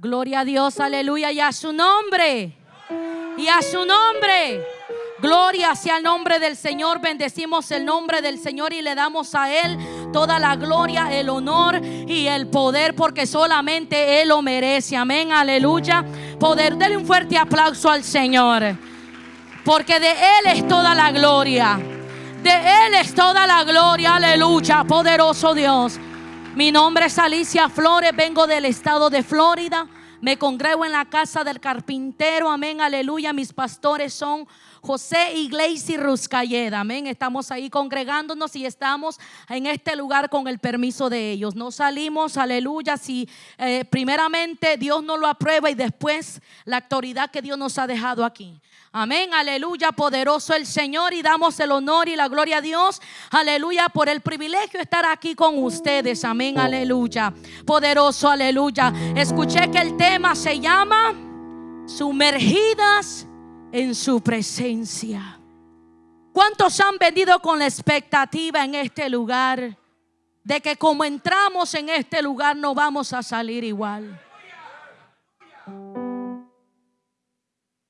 Gloria a Dios, aleluya, y a su nombre. Y a su nombre. Gloria sea el nombre del Señor. Bendecimos el nombre del Señor y le damos a Él toda la gloria, el honor y el poder, porque solamente Él lo merece. Amén, aleluya. Poder, denle un fuerte aplauso al Señor, porque de Él es toda la gloria. De Él es toda la gloria, aleluya, poderoso Dios. Mi nombre es Alicia Flores, vengo del estado de Florida. Me congrego en la casa del carpintero, amén, aleluya. Mis pastores son José Iglesia Ruscalleda, amén. Estamos ahí congregándonos y estamos en este lugar con el permiso de ellos. No salimos, aleluya, si eh, primeramente Dios no lo aprueba y después la autoridad que Dios nos ha dejado aquí. Amén, aleluya, poderoso el Señor y damos el honor y la gloria a Dios, aleluya, por el privilegio de estar aquí con ustedes, amén, aleluya, poderoso, aleluya. Escuché que el tema se llama sumergidas en su presencia. ¿Cuántos han venido con la expectativa en este lugar de que como entramos en este lugar no vamos a salir igual?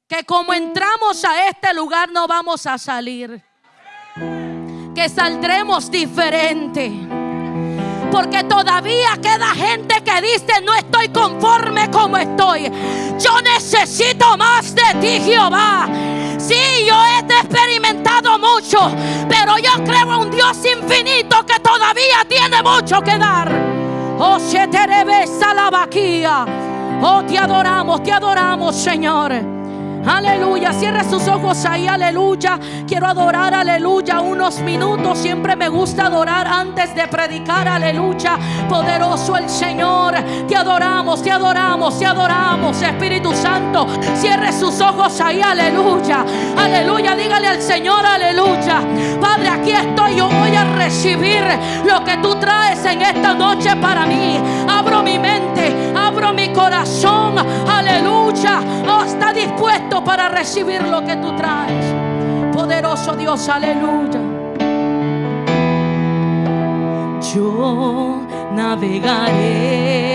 Que como entramos a este lugar no vamos a salir. Que saldremos diferente. Porque todavía queda gente que dice, no estoy conforme como estoy. Yo necesito más de ti, Jehová. Sí, yo he experimentado mucho, pero yo creo en un Dios infinito que todavía tiene mucho que dar. Oh, se te la vaquía. Oh, te adoramos, te adoramos, Señor. Aleluya. Cierra sus ojos ahí. Aleluya. Quiero adorar. Aleluya. Unos minutos. Siempre me gusta adorar antes de predicar. Aleluya. Poderoso el Señor. Te adoramos. Te adoramos. Te adoramos. Espíritu Santo. Cierre sus ojos ahí. Aleluya. Aleluya. Dígale al Señor. Aleluya. Padre, aquí estoy. Yo voy a recibir lo que tú traes en esta noche para mí. Abro mi mente. Abro mi corazón. Aleluya. Oh, está dispuesto para recibir lo que tú traes. Poderoso Dios, aleluya. Yo navegaré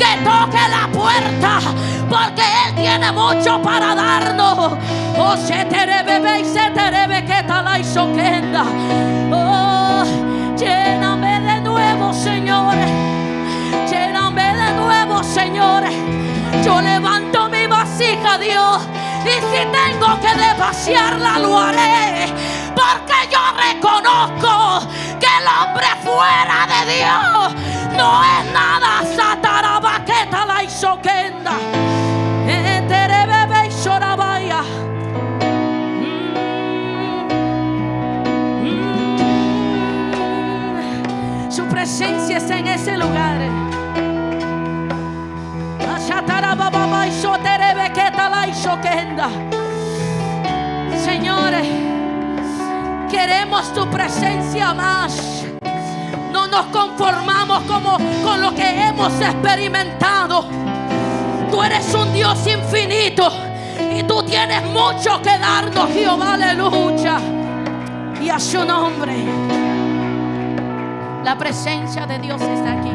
que toque la puerta, porque Él tiene mucho para darnos. Oh, se te bebé y se te que tal soquenda. Oh, lléname de nuevo, Señor. Lléname de nuevo, Señor. Yo levanto mi vasija, Dios. Y si tengo que desvaciarla, lo haré. Porque yo reconozco que el hombre fuera de Dios no es nada. Satarabaqueta la isoquenda. Eterebebe y sorabaya. Su presencia está en ese lugar. Señores, queremos tu presencia más. No nos conformamos como con lo que hemos experimentado. Tú eres un Dios infinito y tú tienes mucho que darnos, Jehová, aleluya. Y a su nombre, la presencia de Dios está aquí.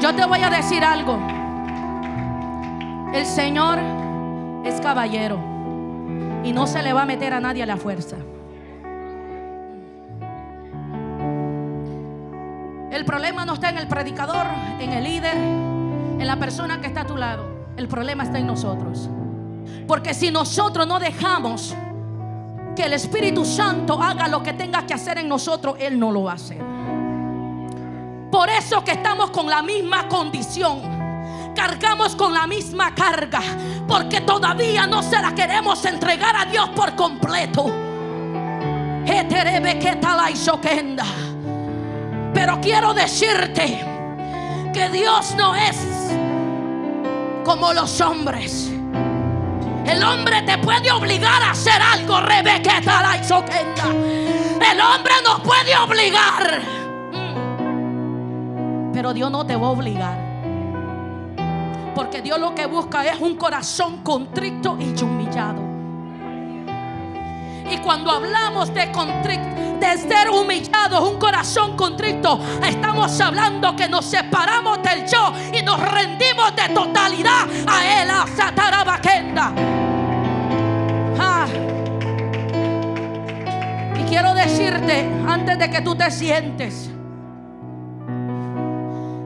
Yo te voy a decir algo. El Señor es caballero y no se le va a meter a nadie a la fuerza. El problema no está en el predicador, en el líder, en la persona que está a tu lado. El problema está en nosotros. Porque si nosotros no dejamos que el Espíritu Santo haga lo que tenga que hacer en nosotros, Él no lo va a hacer. Por eso que estamos con la misma condición cargamos con la misma carga porque todavía no se la queremos entregar a Dios por completo. Pero quiero decirte que Dios no es como los hombres. El hombre te puede obligar a hacer algo, Rebeca El hombre nos puede obligar. Mm. Pero Dios no te va a obligar. Porque Dios lo que busca es un corazón contrito y humillado. Y cuando hablamos de, de ser humillados, un corazón contrito, estamos hablando que nos separamos del yo y nos rendimos de totalidad a Él, a Satarabaquenda. Ah. Y quiero decirte, antes de que tú te sientes,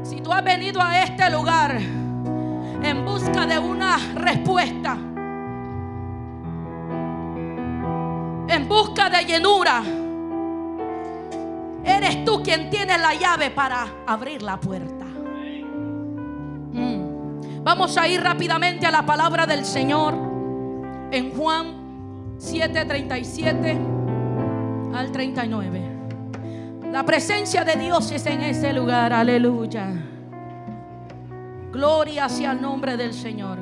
si tú has venido a este lugar, en busca de una respuesta. Busca de llenura. Eres tú quien tiene la llave para abrir la puerta. Mm. Vamos a ir rápidamente a la palabra del Señor en Juan 7:37 al 39. La presencia de Dios es en ese lugar, aleluya. Gloria sea el nombre del Señor.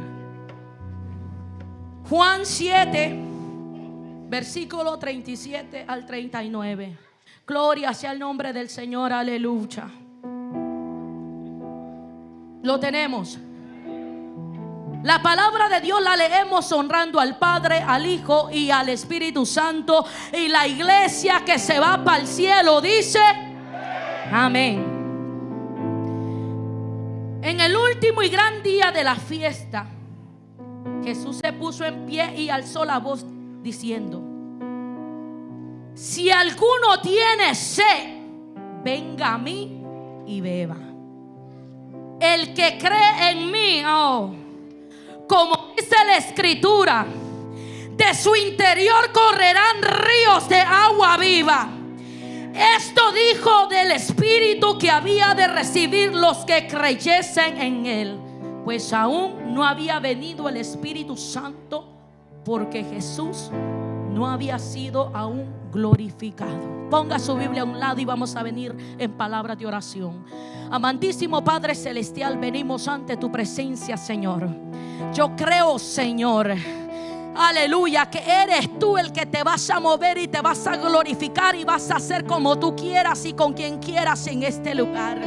Juan 7, versículo 37 al 39. Gloria sea el nombre del Señor, aleluya. Lo tenemos. La palabra de Dios la leemos honrando al Padre, al Hijo y al Espíritu Santo. Y la iglesia que se va para el cielo dice, amén. En el último y gran día de la fiesta, Jesús se puso en pie y alzó la voz diciendo, si alguno tiene sed, venga a mí y beba. El que cree en mí, oh, como dice la escritura, de su interior correrán ríos de agua viva. Esto dijo del Espíritu que había de recibir los que creyesen en Él, pues aún no había venido el Espíritu Santo porque Jesús no había sido aún glorificado. Ponga su Biblia a un lado y vamos a venir en palabras de oración. Amantísimo Padre Celestial, venimos ante tu presencia, Señor. Yo creo, Señor Aleluya, que eres tú el que te vas a mover y te vas a glorificar y vas a hacer como tú quieras y con quien quieras en este lugar.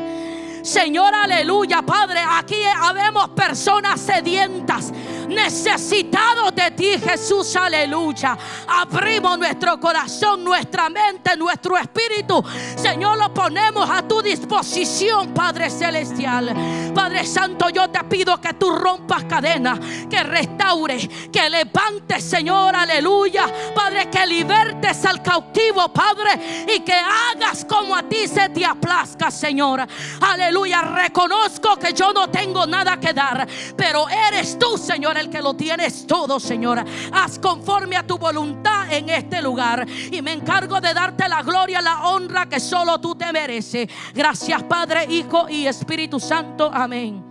Señor, aleluya, Padre, aquí habemos personas sedientas, necesitados de ti, Jesús, aleluya. Abrimos nuestro corazón, nuestra mente, nuestro espíritu. Señor, lo ponemos a tu disposición, Padre Celestial. Padre Santo, yo te pido que tú rompas cadenas, que restaure, que levantes, Señor, aleluya. Padre, que libertes al cautivo, Padre, y que hagas como a ti se te aplazca, Señor. Aleluya, reconozco que yo no tengo nada que dar, pero eres tú, Señor, el que lo tienes todo, Señor. Haz conforme a tu voluntad en este lugar y me encargo de darte la gloria, la honra que solo tú te mereces. Gracias, Padre, Hijo y Espíritu Santo. Amén.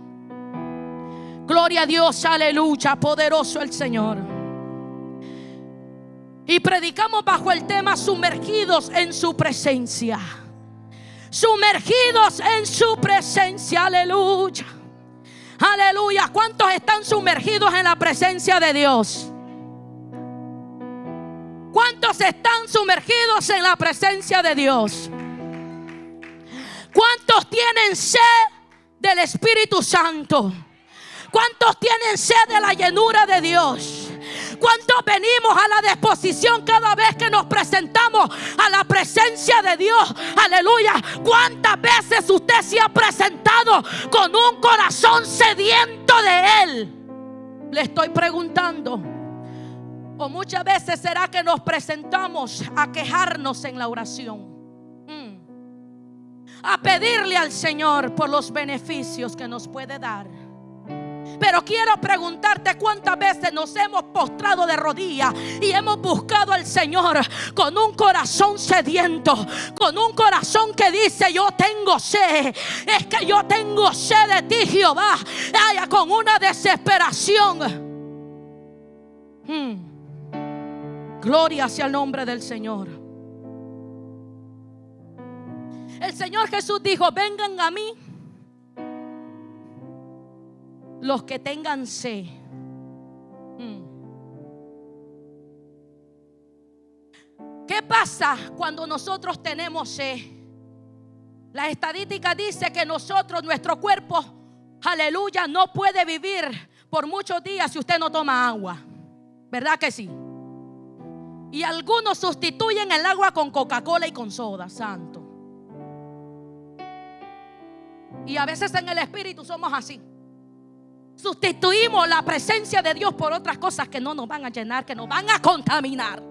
Gloria a Dios, aleluya, poderoso el Señor. Y predicamos bajo el tema sumergidos en su presencia. Sumergidos en su presencia, aleluya. Aleluya. ¿Cuántos están sumergidos en la presencia de Dios? ¿Cuántos están sumergidos en la presencia de Dios? ¿Cuántos tienen sed del Espíritu Santo? ¿Cuántos tienen sed de la llenura de Dios? ¿Cuántos venimos a la disposición cada vez que nos presentamos a la presencia de Dios? Aleluya. ¿Cuántas veces usted se ha presentado con un corazón sediento de Él? Le estoy preguntando. O muchas veces será que nos presentamos a quejarnos en la oración. Mm. A pedirle al Señor por los beneficios que nos puede dar. Pero quiero preguntarte cuántas veces nos hemos postrado de rodillas y hemos buscado al Señor con un corazón sediento, con un corazón que dice yo tengo sed, es que yo tengo sed de ti Jehová, con una desesperación. Hmm. Gloria hacia el nombre del Señor. El Señor Jesús dijo, vengan a mí los que tengan sed. Mm. ¿Qué pasa cuando nosotros tenemos sed? La estadística dice que nosotros, nuestro cuerpo, aleluya, no puede vivir por muchos días si usted no toma agua. ¿Verdad que sí? Y algunos sustituyen el agua con Coca-Cola y con soda, santo. Y a veces en el espíritu somos así. Sustituimos la presencia de Dios por otras cosas que no nos van a llenar, que nos van a contaminar.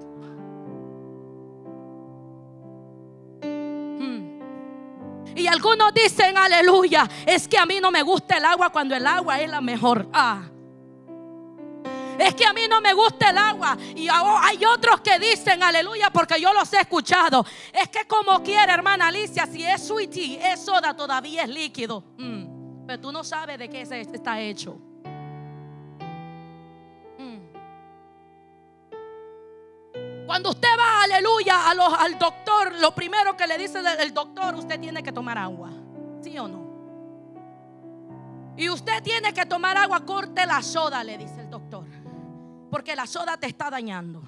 Hmm. Y algunos dicen, aleluya, es que a mí no me gusta el agua cuando el agua es la mejor. Ah. Es que a mí no me gusta el agua. Y hay otros que dicen, aleluya, porque yo los he escuchado. Es que como quiere, hermana Alicia, si es sweetie, es soda, todavía es líquido. Hmm. Pero tú no sabes de qué está hecho. Mm. Cuando usted va, aleluya, al doctor, lo primero que le dice el doctor, usted tiene que tomar agua. ¿Sí o no? Y usted tiene que tomar agua, corte la soda, le dice el doctor. Porque la soda te está dañando.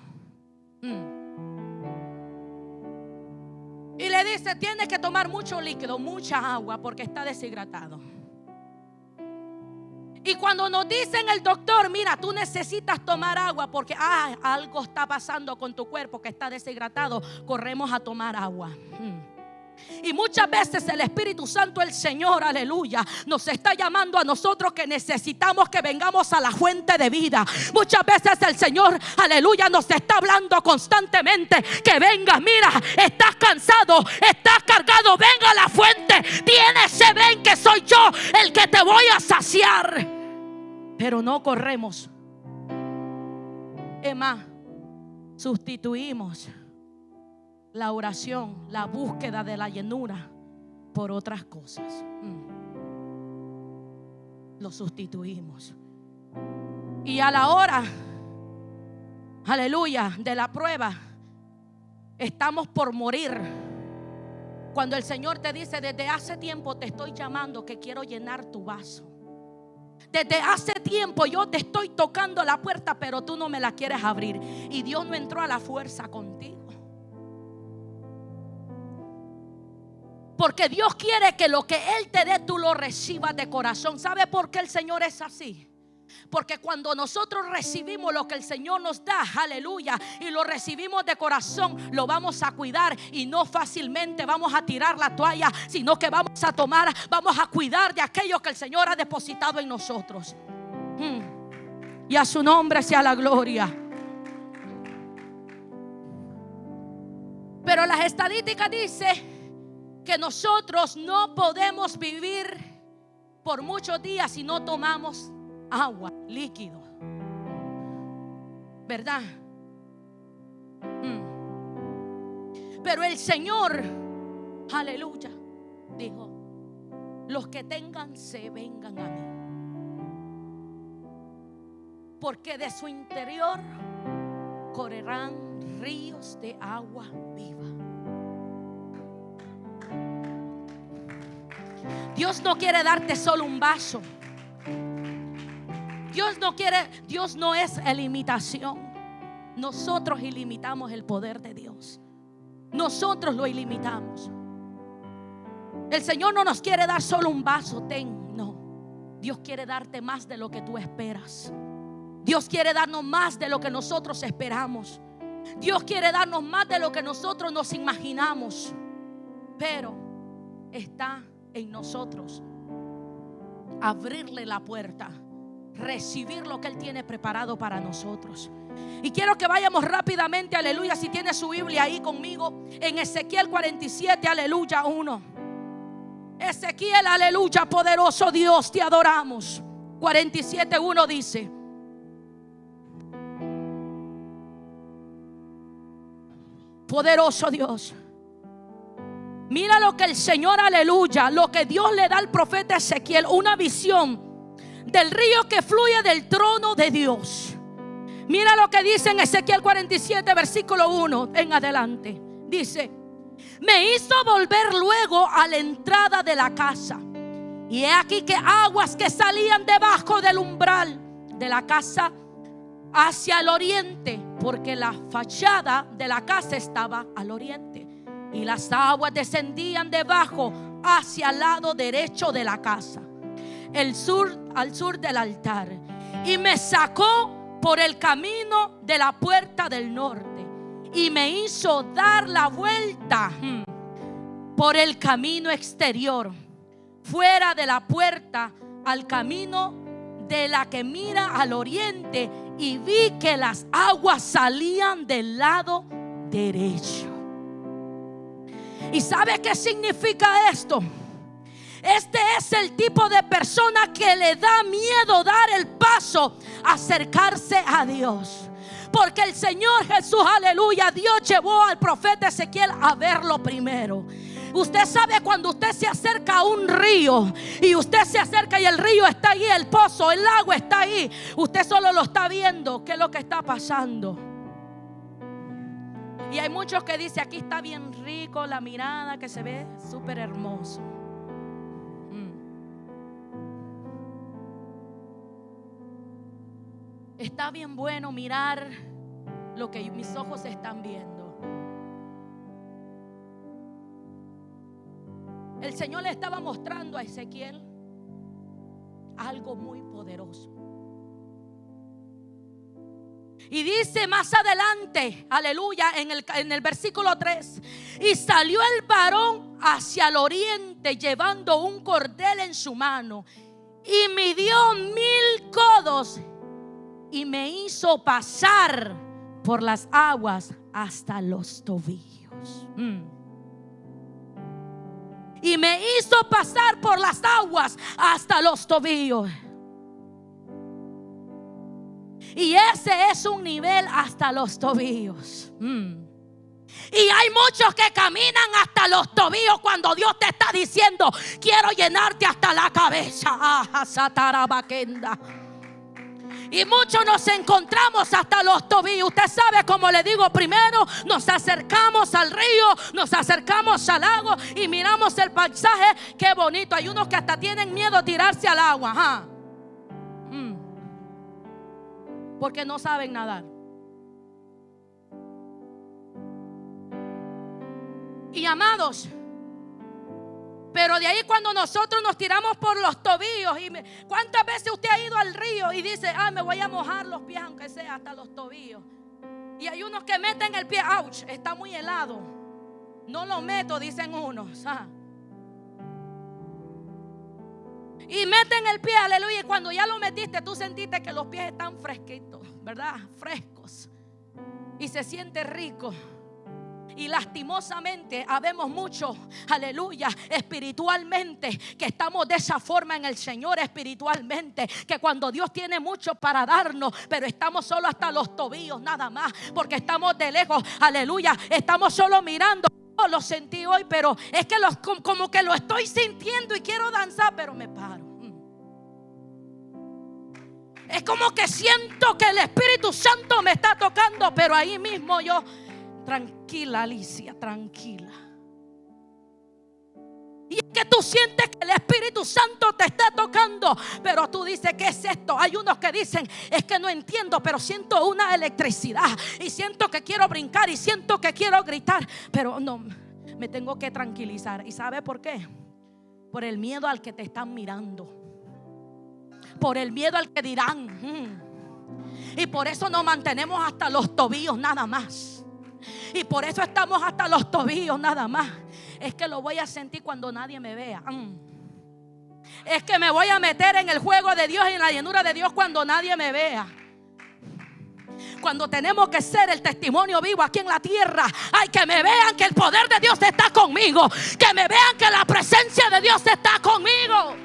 Mm. Y le dice, tiene que tomar mucho líquido, mucha agua, porque está deshidratado. Y cuando nos dicen el doctor, mira, tú necesitas tomar agua porque ah, algo está pasando con tu cuerpo que está deshidratado, corremos a tomar agua. Hmm. Y muchas veces el Espíritu Santo, el Señor, aleluya, nos está llamando a nosotros que necesitamos que vengamos a la fuente de vida. Muchas veces el Señor, aleluya, nos está hablando constantemente que vengas, mira, estás cansado, estás cargado, venga a la fuente, tienes ven que soy yo el que te voy a saciar pero no corremos. Es sustituimos la oración, la búsqueda de la llenura por otras cosas. Mm. Lo sustituimos. Y a la hora, aleluya, de la prueba, estamos por morir. Cuando el Señor te dice, desde hace tiempo te estoy llamando que quiero llenar tu vaso. Desde hace tiempo yo te estoy tocando la puerta, pero tú no me la quieres abrir. Y Dios no entró a la fuerza contigo. Porque Dios quiere que lo que Él te dé tú lo recibas de corazón. ¿Sabe por qué el Señor es así? Porque cuando nosotros recibimos lo que el Señor nos da, aleluya, y lo recibimos de corazón, lo vamos a cuidar y no fácilmente vamos a tirar la toalla, sino que vamos a tomar, vamos a cuidar de aquello que el Señor ha depositado en nosotros. Hmm. Y a su nombre sea la gloria. Pero las estadísticas dicen que nosotros no podemos vivir por muchos días si no tomamos agua, líquido. ¿Verdad? Mm. Pero el Señor, aleluya, dijo, los que tengan se vengan a mí. Porque de su interior correrán ríos de agua viva. Dios no quiere darte solo un vaso. Dios no quiere, Dios no es ilimitación. Nosotros ilimitamos el poder de Dios. Nosotros lo ilimitamos. El Señor no nos quiere dar solo un vaso, ten, no. Dios quiere darte más de lo que tú esperas. Dios quiere darnos más de lo que nosotros esperamos. Dios quiere darnos más de lo que nosotros nos imaginamos. Pero está en nosotros abrirle la puerta recibir lo que Él tiene preparado para nosotros. Y quiero que vayamos rápidamente, aleluya, si tiene su Biblia ahí conmigo, en Ezequiel 47, aleluya 1. Ezequiel, aleluya, poderoso Dios, te adoramos. 47, 1 dice. Poderoso Dios. Mira lo que el Señor, aleluya, lo que Dios le da al profeta Ezequiel, una visión del río que fluye del trono de Dios. Mira lo que dice en Ezequiel 47, versículo 1 en adelante. Dice, me hizo volver luego a la entrada de la casa. Y he aquí que aguas que salían debajo del umbral de la casa hacia el oriente, porque la fachada de la casa estaba al oriente. Y las aguas descendían debajo hacia el lado derecho de la casa el sur, al sur del altar. Y me sacó por el camino de la puerta del norte. Y me hizo dar la vuelta hmm, por el camino exterior. Fuera de la puerta al camino de la que mira al oriente. Y vi que las aguas salían del lado derecho. ¿Y sabe qué significa esto? Este es el tipo de persona que le da miedo dar el paso, acercarse a Dios. Porque el Señor Jesús, aleluya, Dios llevó al profeta Ezequiel a verlo primero. Usted sabe cuando usted se acerca a un río y usted se acerca y el río está ahí, el pozo, el agua está ahí. Usted solo lo está viendo, qué es lo que está pasando. Y hay muchos que dicen, aquí está bien rico la mirada, que se ve súper hermoso. Está bien bueno mirar lo que mis ojos están viendo. El Señor le estaba mostrando a Ezequiel algo muy poderoso. Y dice más adelante, aleluya, en el, en el versículo 3, y salió el varón hacia el oriente llevando un cordel en su mano y midió mil codos y me hizo pasar por las aguas hasta los tobillos. Mm. Y me hizo pasar por las aguas hasta los tobillos. Y ese es un nivel hasta los tobillos. Mm. Y hay muchos que caminan hasta los tobillos cuando Dios te está diciendo, quiero llenarte hasta la cabeza. Ah, y muchos nos encontramos hasta los tobillos. Usted sabe, como le digo, primero nos acercamos al río, nos acercamos al lago y miramos el paisaje. Qué bonito. Hay unos que hasta tienen miedo a tirarse al agua. Mm. Porque no saben nadar. Y amados, Pero de ahí cuando nosotros nos tiramos por los tobillos, ¿cuántas veces usted ha ido al río y dice, ah, me voy a mojar los pies aunque sea hasta los tobillos? Y hay unos que meten el pie, ouch, está muy helado. No lo meto, dicen unos. Ah. Y meten el pie, aleluya. Y cuando ya lo metiste, tú sentiste que los pies están fresquitos, ¿verdad? Frescos. Y se siente rico. Y lastimosamente habemos mucho, aleluya, espiritualmente, que estamos de esa forma en el Señor espiritualmente, que cuando Dios tiene mucho para darnos, pero estamos solo hasta los tobillos nada más, porque estamos de lejos, aleluya, estamos solo mirando. Oh, lo sentí hoy, pero es que como que lo estoy sintiendo y quiero danzar, pero me paro. Mm. Es como que siento que el Espíritu Santo me está tocando, pero ahí mismo yo Tranquila, Alicia, tranquila. Y es que tú sientes que el Espíritu Santo te está tocando, pero tú dices, ¿qué es esto? Hay unos que dicen, es que no entiendo, pero siento una electricidad y siento que quiero brincar y siento que quiero gritar, pero no, me tengo que tranquilizar. ¿Y sabe por qué? Por el miedo al que te están mirando, por el miedo al que dirán. Mm". Y por eso nos mantenemos hasta los tobillos nada más. Y por eso estamos hasta los tobillos nada más. Es que lo voy a sentir cuando nadie me vea. Mm. Es que me voy a meter en el juego de Dios y en la llenura de Dios cuando nadie me vea. Cuando tenemos que ser el testimonio vivo aquí en la tierra, hay que me vean que el poder de Dios está conmigo. Que me vean que la presencia de Dios está conmigo.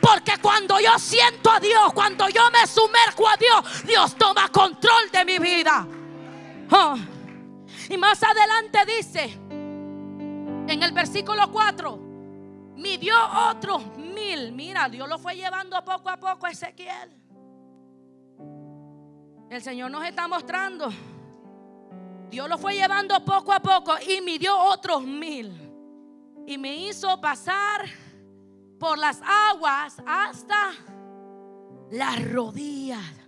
Porque cuando yo siento a Dios, cuando yo me sumerjo a Dios, Dios toma control de mi vida. Y más adelante dice, en el versículo 4, midió otros mil. Mira, Dios lo fue llevando poco a poco a Ezequiel. El Señor nos está mostrando. Dios lo fue llevando poco a poco y midió otros mil. Y me hizo pasar por las aguas hasta las rodillas.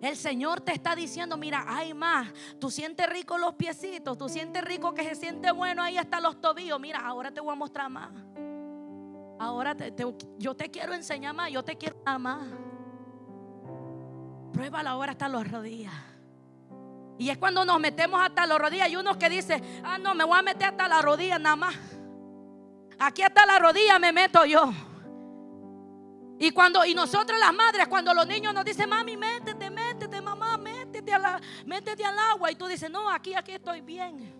El Señor te está diciendo, mira, hay más. Tú sientes rico los piecitos, tú sientes rico que se siente bueno ahí hasta los tobillos. Mira, ahora te voy a mostrar más. Ahora yo te quiero enseñar más, yo te quiero más. Pruébalo ahora hasta las rodillas. Y es cuando nos metemos hasta las rodillas. Hay unos que dicen, ah, no, me voy a meter hasta las rodillas nada más. Aquí hasta la rodilla me meto yo. Y cuando, y nosotros las madres, cuando los niños nos dicen, mami, mamá, métete, al agua. Y tú dices, no, aquí, aquí estoy bien.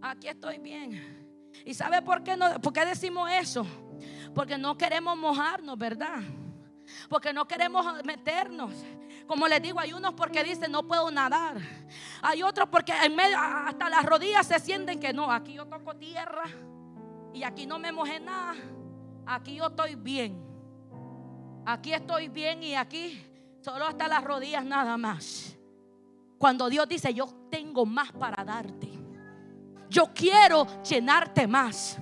Aquí estoy bien. ¿Y sabe por qué, no, por qué decimos eso? Porque no queremos mojarnos, ¿verdad? Porque no queremos meternos. Como les digo, hay unos porque dicen no puedo nadar. Hay otros porque hasta las rodillas se sienten que no, aquí yo toco tierra y aquí no me mojé nada. Aquí yo estoy bien. Aquí estoy bien y aquí solo hasta las rodillas nada más. Cuando Dios dice, yo tengo más para darte. Yo quiero llenarte más.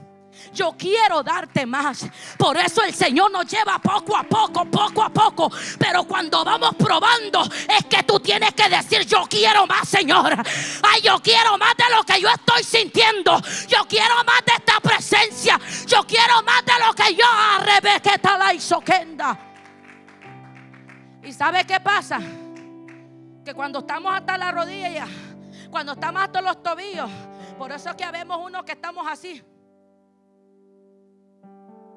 Yo quiero darte más. Por eso el Señor nos lleva poco a poco, poco a poco. Pero cuando vamos probando, es que tú tienes que decir: Yo quiero más, Señor. Ay, yo quiero más de lo que yo estoy sintiendo. Yo quiero más de esta presencia. Yo quiero más de lo que yo arrebe que tal kenda. ¿Y sabe qué pasa? Que cuando estamos hasta la rodilla, cuando estamos hasta los tobillos, por eso es que vemos uno que estamos así.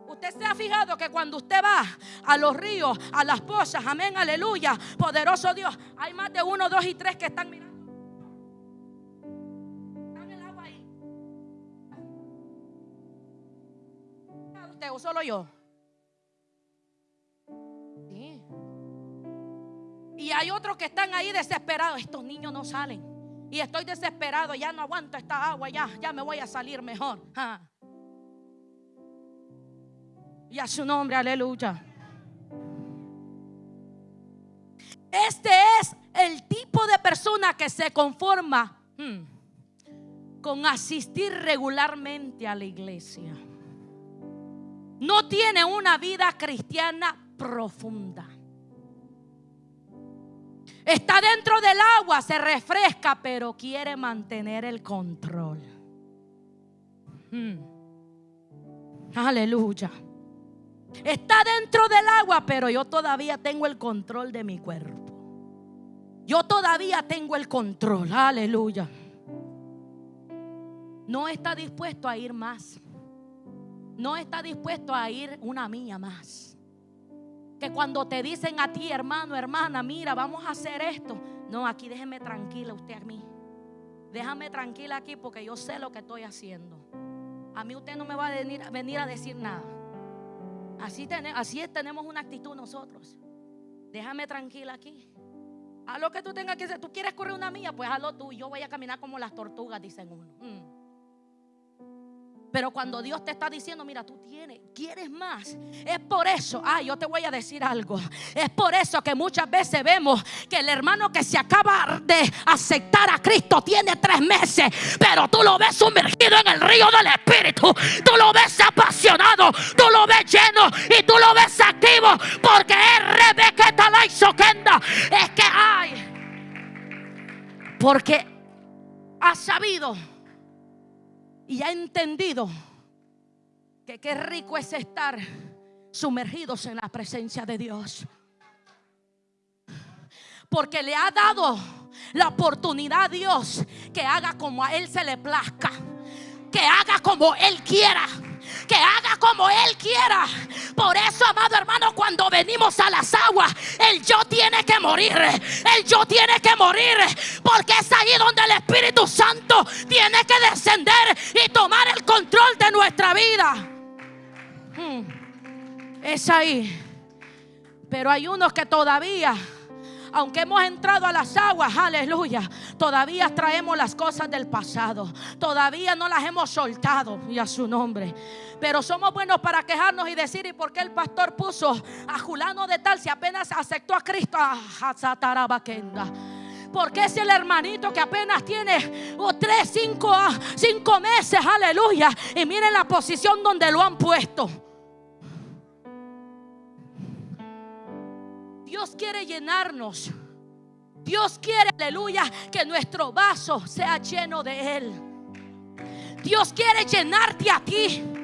Usted se ha fijado que cuando usted va a los ríos, a las pozas, amén, aleluya, poderoso Dios, hay más de uno, dos y tres que están mirando. Están el agua ahí. ¿Usted o solo yo? Y hay otros que están ahí desesperados. Estos niños no salen. Y estoy desesperado. Ya no aguanto esta agua. Ya, ya me voy a salir mejor. Y a su nombre, aleluya. Este es el tipo de persona que se conforma hmm, con asistir regularmente a la iglesia. No tiene una vida cristiana profunda. Está dentro del agua, se refresca, pero quiere mantener el control. Hmm. Aleluya. Está dentro del agua, pero yo todavía tengo el control de mi cuerpo. Yo todavía tengo el control. Aleluya. No está dispuesto a ir más. No está dispuesto a ir una mía más. Que cuando te dicen a ti, hermano, hermana, mira, vamos a hacer esto. No, aquí déjeme tranquila usted a mí. Déjame tranquila aquí porque yo sé lo que estoy haciendo. A mí usted no me va a venir, venir a decir nada. Así, así tenemos una actitud nosotros. Déjame tranquila aquí. Haz lo que tú tengas que hacer. Tú quieres correr una mía, pues hazlo tú. Yo voy a caminar como las tortugas, dicen uno. Mm. Pero cuando Dios te está diciendo, mira, tú tienes, quieres más. Es por eso, ah, yo te voy a decir algo. Es por eso que muchas veces vemos que el hermano que se acaba de aceptar a Cristo tiene tres meses, pero tú lo ves sumergido en el río del Espíritu. Tú lo ves apasionado, tú lo ves lleno y tú lo ves activo porque es Rebeca Talaisoquenda. Es que hay, porque ha sabido y ha entendido que qué rico es estar sumergidos en la presencia de Dios. Porque le ha dado la oportunidad a Dios que haga como a Él se le plazca. Que haga como Él quiera que haga como Él quiera. Por eso, amado hermano, cuando venimos a las aguas, el yo tiene que morir. El yo tiene que morir. Porque es ahí donde el Espíritu Santo tiene que descender y tomar el control de nuestra vida. Hmm. Es ahí. Pero hay unos que todavía aunque hemos entrado a las aguas, aleluya, todavía traemos las cosas del pasado. Todavía no las hemos soltado y a su nombre. Pero somos buenos para quejarnos y decir, ¿y por qué el pastor puso a Julano de tal si apenas aceptó a Cristo? Ah, porque es el hermanito que apenas tiene oh, tres, cinco, ah, cinco meses, aleluya. Y miren la posición donde lo han puesto. Dios quiere llenarnos. Dios quiere, aleluya, que nuestro vaso sea lleno de Él. Dios quiere llenarte a ti.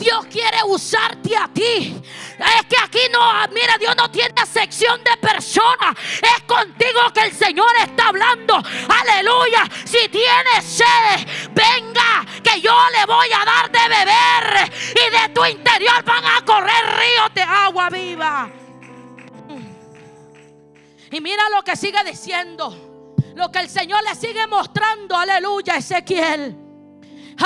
Dios quiere usarte a ti. Es que aquí no, mira, Dios no tiene sección de personas. Es contigo que el Señor está hablando. Aleluya. Si tienes sed, venga, que yo le voy a dar de beber. Y de tu interior van a correr ríos de agua viva. Y mira lo que sigue diciendo. Lo que el Señor le sigue mostrando. Aleluya, Ezequiel.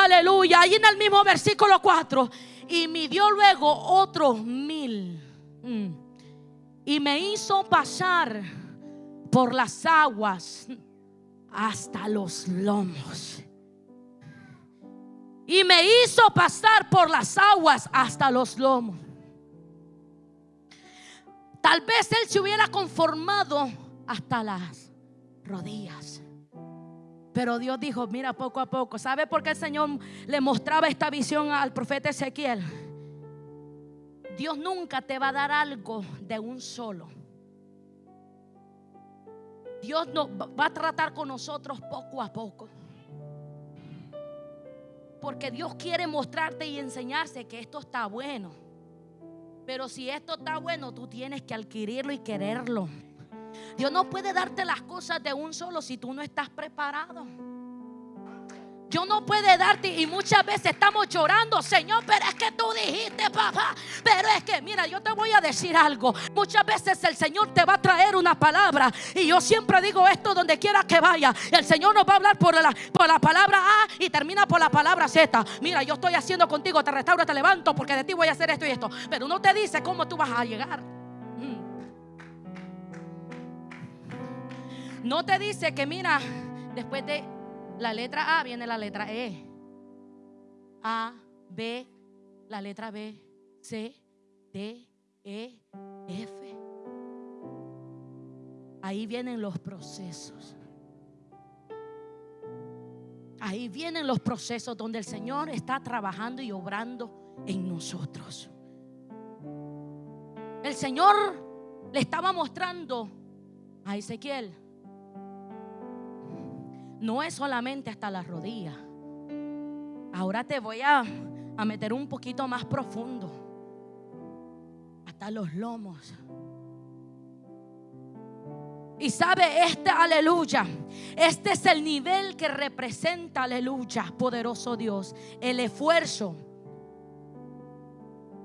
Aleluya. Ahí en el mismo versículo 4. Y me dio luego otros mil. Mm. Y me hizo pasar por las aguas hasta los lomos. Y me hizo pasar por las aguas hasta los lomos. Tal vez él se hubiera conformado hasta las rodillas. Pero Dios dijo, mira poco a poco. ¿Sabe por qué el Señor le mostraba esta visión al profeta Ezequiel? Dios nunca te va a dar algo de un solo. Dios no, va a tratar con nosotros poco a poco. Porque Dios quiere mostrarte y enseñarse que esto está bueno. Pero si esto está bueno, tú tienes que adquirirlo y quererlo. Dios no puede darte las cosas de un solo si tú no estás preparado. Yo no puede darte y muchas veces estamos llorando, Señor, pero es que tú dijiste, papá. Pero es que, mira, yo te voy a decir algo. Muchas veces el Señor te va a traer una palabra y yo siempre digo esto donde quiera que vaya. El Señor nos va a hablar por la, por la palabra A y termina por la palabra Z. Mira, yo estoy haciendo contigo, te restauro, te levanto porque de ti voy a hacer esto y esto. Pero no te dice cómo tú vas a llegar. No te dice que, mira, después de la letra A viene la letra E. A, B, la letra B, C, D, E, F. Ahí vienen los procesos. Ahí vienen los procesos donde el Señor está trabajando y obrando en nosotros. El Señor le estaba mostrando a Ezequiel no es solamente hasta la rodilla. Ahora te voy a, a meter un poquito más profundo, hasta los lomos. Y sabe, este aleluya, este es el nivel que representa, aleluya, poderoso Dios, el esfuerzo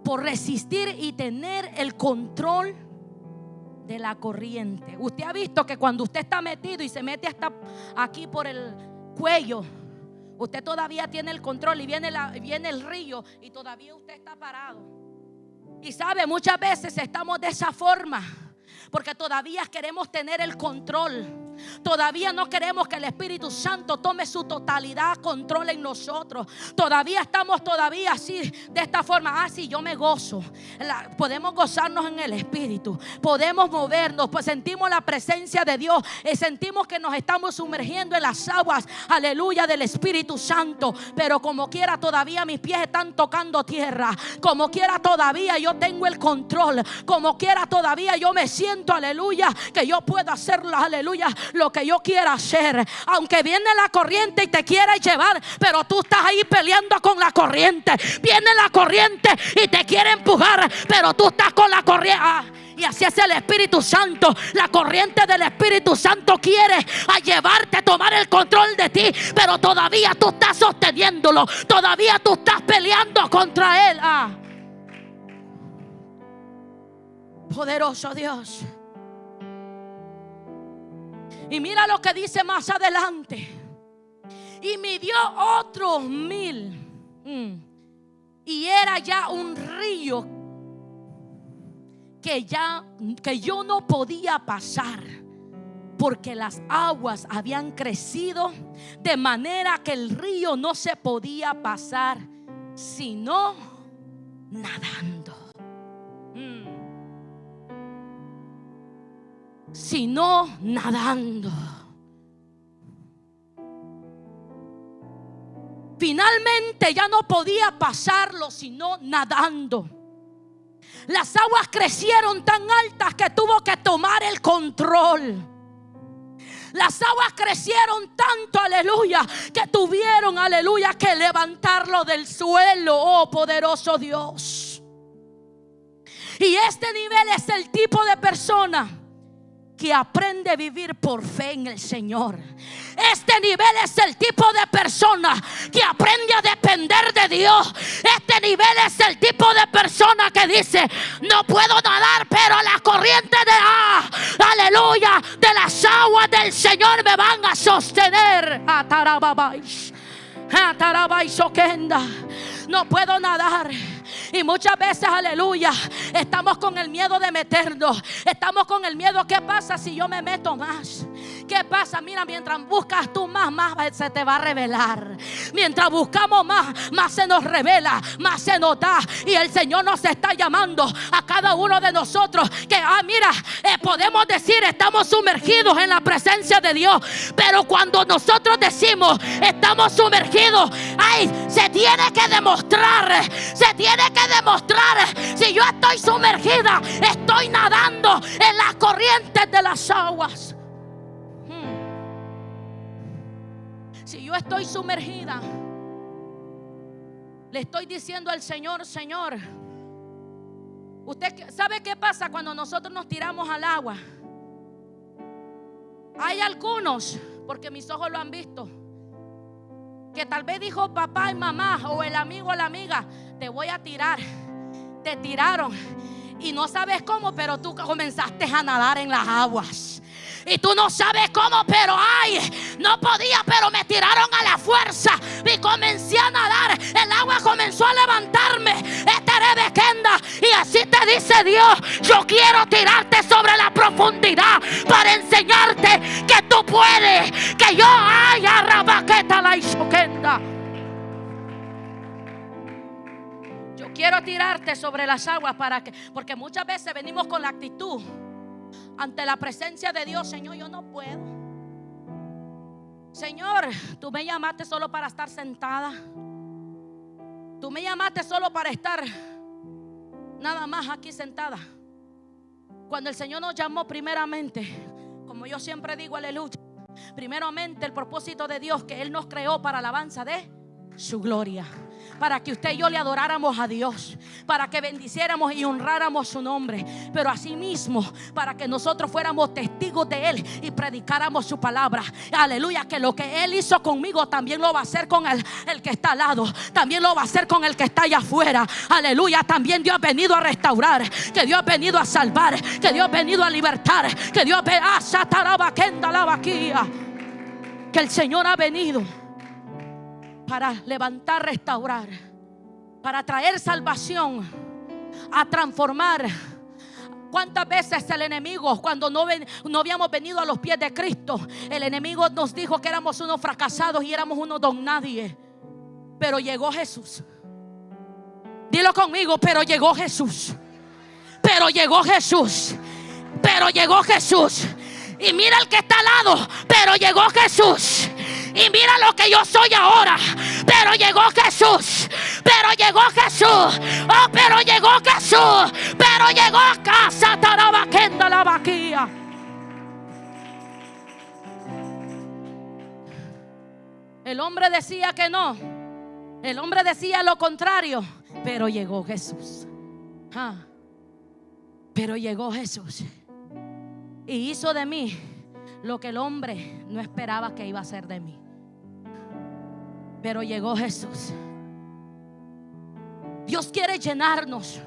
por resistir y tener el control de la corriente. Usted ha visto que cuando usted está metido y se mete hasta aquí por el cuello, usted todavía tiene el control y viene, la, viene el río y todavía usted está parado. Y sabe, muchas veces estamos de esa forma porque todavía queremos tener el control. Todavía no queremos que el Espíritu Santo tome su totalidad control en nosotros. Todavía estamos todavía así, de esta forma. Ah, sí, yo me gozo. podemos gozarnos en el Espíritu. Podemos movernos. Pues sentimos la presencia de Dios. Y sentimos que nos estamos sumergiendo en las aguas. Aleluya del Espíritu Santo. Pero como quiera todavía mis pies están tocando tierra. Como quiera todavía yo tengo el control. Como quiera todavía yo me siento, aleluya, que yo puedo hacerlo. Aleluya lo que yo quiera hacer. Aunque viene la corriente y te quiere llevar, pero tú estás ahí peleando con la corriente. Viene la corriente y te quiere empujar, pero tú estás con la corriente. Ah, y así es el Espíritu Santo. La corriente del Espíritu Santo quiere a llevarte tomar el control de ti. Pero todavía tú estás sosteniéndolo. Todavía tú estás peleando contra él. Ah. Poderoso Dios. Y mira lo que dice más adelante. Y midió otros mil. Mm. Y era ya un río que ya que yo no podía pasar porque las aguas habían crecido de manera que el río no se podía pasar sino nadando. Sino nadando. Finalmente ya no podía pasarlo sino nadando. Las aguas crecieron tan altas que tuvo que tomar el control. Las aguas crecieron tanto, aleluya, que tuvieron, aleluya, que levantarlo del suelo, oh poderoso Dios. Y este nivel es el tipo de persona que aprende a vivir por fe en el Señor. Este nivel es el tipo de persona que aprende a depender de Dios. Este nivel es el tipo de persona que dice, no puedo nadar, pero la corriente de, ah, aleluya, de las aguas del Señor me van a sostener. No puedo nadar y muchas veces, aleluya, estamos con el miedo de meternos. Estamos con el miedo, ¿qué pasa si yo me meto más? ¿Qué pasa? Mira, mientras buscas tú más, más se te va a revelar. Mientras buscamos más, más se nos revela, más se nos da. Y el Señor nos está llamando a cada uno de nosotros que, ah, mira, eh, podemos decir, estamos sumergidos en la presencia de Dios. Pero cuando nosotros decimos, estamos sumergidos, ay, se tiene que demostrar, se tiene que demostrar si yo estoy sumergida, estoy nadando en las corrientes de las aguas. Si yo estoy sumergida, le estoy diciendo al Señor, Señor, usted sabe qué pasa cuando nosotros nos tiramos al agua. Hay algunos, porque mis ojos lo han visto, que tal vez dijo papá y mamá o el amigo o la amiga, te voy a tirar. Te tiraron y no sabes cómo, pero tú comenzaste a nadar en las aguas. Y tú no sabes cómo, pero ay, no podía, pero me tiraron a la fuerza y comencé a nadar. El agua comenzó a levantarme. Y así te dice Dios, yo quiero tirarte sobre la profundidad para enseñarte que tú puedes, que yo ay, rabaqueta la isoquenda. Yo quiero tirarte sobre las aguas para que, porque muchas veces venimos con la actitud ante la presencia de Dios, Señor, yo no puedo. Señor, tú me llamaste solo para estar sentada. Tú me llamaste solo para estar nada más aquí sentada. Cuando el Señor nos llamó primeramente, como yo siempre digo, aleluya, primeramente el propósito de Dios que Él nos creó para alabanza de su gloria para que usted y yo le adoráramos a Dios, para que bendiciéramos y honráramos su nombre, pero asimismo para que nosotros fuéramos testigos de Él y predicáramos su palabra. Aleluya, que lo que Él hizo conmigo también lo va a hacer con el, el que está al lado, también lo va a hacer con el que está allá afuera. Aleluya, también Dios ha venido a restaurar, que Dios ha venido a salvar, que Dios ha venido a libertar, que Dios ha ah, que el Señor ha venido para levantar, restaurar, para traer salvación, a transformar. ¿Cuántas veces el enemigo, cuando no, no habíamos venido a los pies de Cristo, el enemigo nos dijo que éramos unos fracasados y éramos unos don nadie? Pero llegó Jesús. Dilo conmigo, pero llegó Jesús. Pero llegó Jesús. Pero llegó Jesús. Y mira el que está al lado, pero llegó Jesús. Y mira lo que yo soy ahora. Pero llegó Jesús. Pero llegó Jesús. Oh, pero llegó Jesús. Pero llegó a casa. Tarabaquenda la. El hombre decía que no. El hombre decía lo contrario. Pero llegó Jesús. Ah. Pero llegó Jesús. Y hizo de mí lo que el hombre no esperaba que iba a ser de mí. Pero llegó Jesús. Dios quiere llenarnos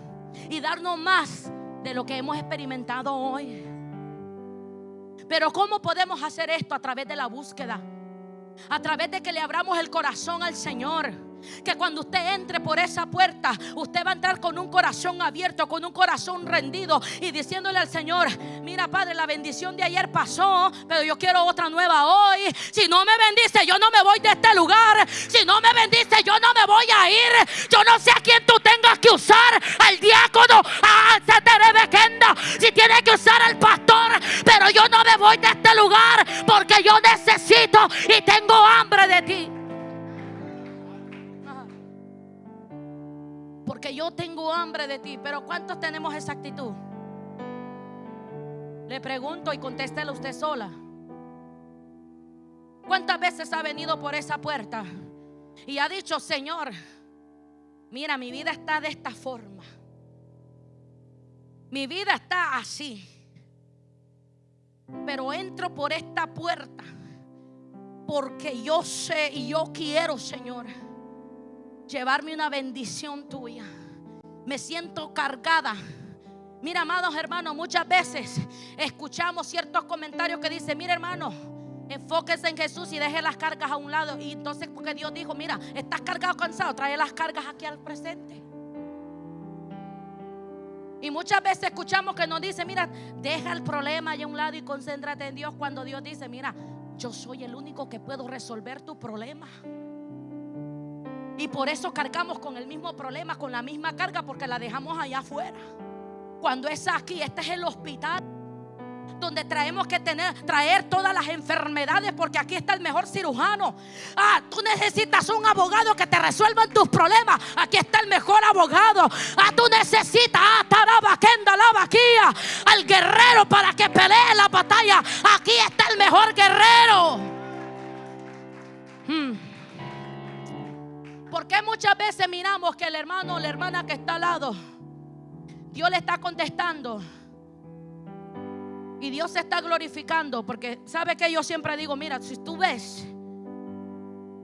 y darnos más de lo que hemos experimentado hoy. Pero ¿cómo podemos hacer esto a través de la búsqueda? A través de que le abramos el corazón al Señor que cuando usted entre por esa puerta, usted va a entrar con un corazón abierto, con un corazón rendido y diciéndole al Señor, mira Padre, la bendición de ayer pasó, pero yo quiero otra nueva hoy. Si no me bendice, yo no me voy de este lugar. Si no me bendice, yo no me voy a ir. Yo no sé a quién tú tengas que usar, al diácono, a Kenda, si tiene que usar al pastor, pero yo no me voy de este lugar porque yo necesito y tengo hambre de ti. Porque yo tengo hambre de ti. Pero ¿cuántos tenemos esa actitud? Le pregunto y contéstelo usted sola. ¿Cuántas veces ha venido por esa puerta y ha dicho, Señor, mira, mi vida está de esta forma? Mi vida está así. Pero entro por esta puerta porque yo sé y yo quiero, Señor llevarme una bendición tuya. Me siento cargada. Mira, amados hermanos, muchas veces escuchamos ciertos comentarios que dicen, mira hermano, enfóquese en Jesús y deje las cargas a un lado. Y entonces porque Dios dijo, mira, estás cargado, cansado, trae las cargas aquí al presente. Y muchas veces escuchamos que nos dice, mira, deja el problema allá a un lado y concéntrate en Dios cuando Dios dice, mira, yo soy el único que puedo resolver tu problema. Y por eso cargamos con el mismo problema, con la misma carga, porque la dejamos allá afuera. Cuando es aquí, este es el hospital donde traemos que tener, traer todas las enfermedades, porque aquí está el mejor cirujano. Ah, tú necesitas un abogado que te resuelva tus problemas. Aquí está el mejor abogado. Ah, tú necesitas ah, la al guerrero para que pelee la batalla. Aquí está el mejor guerrero. Hmm. Porque muchas veces miramos que el hermano o la hermana que está al lado, Dios le está contestando? Y Dios se está glorificando. Porque sabe que yo siempre digo, mira, si tú ves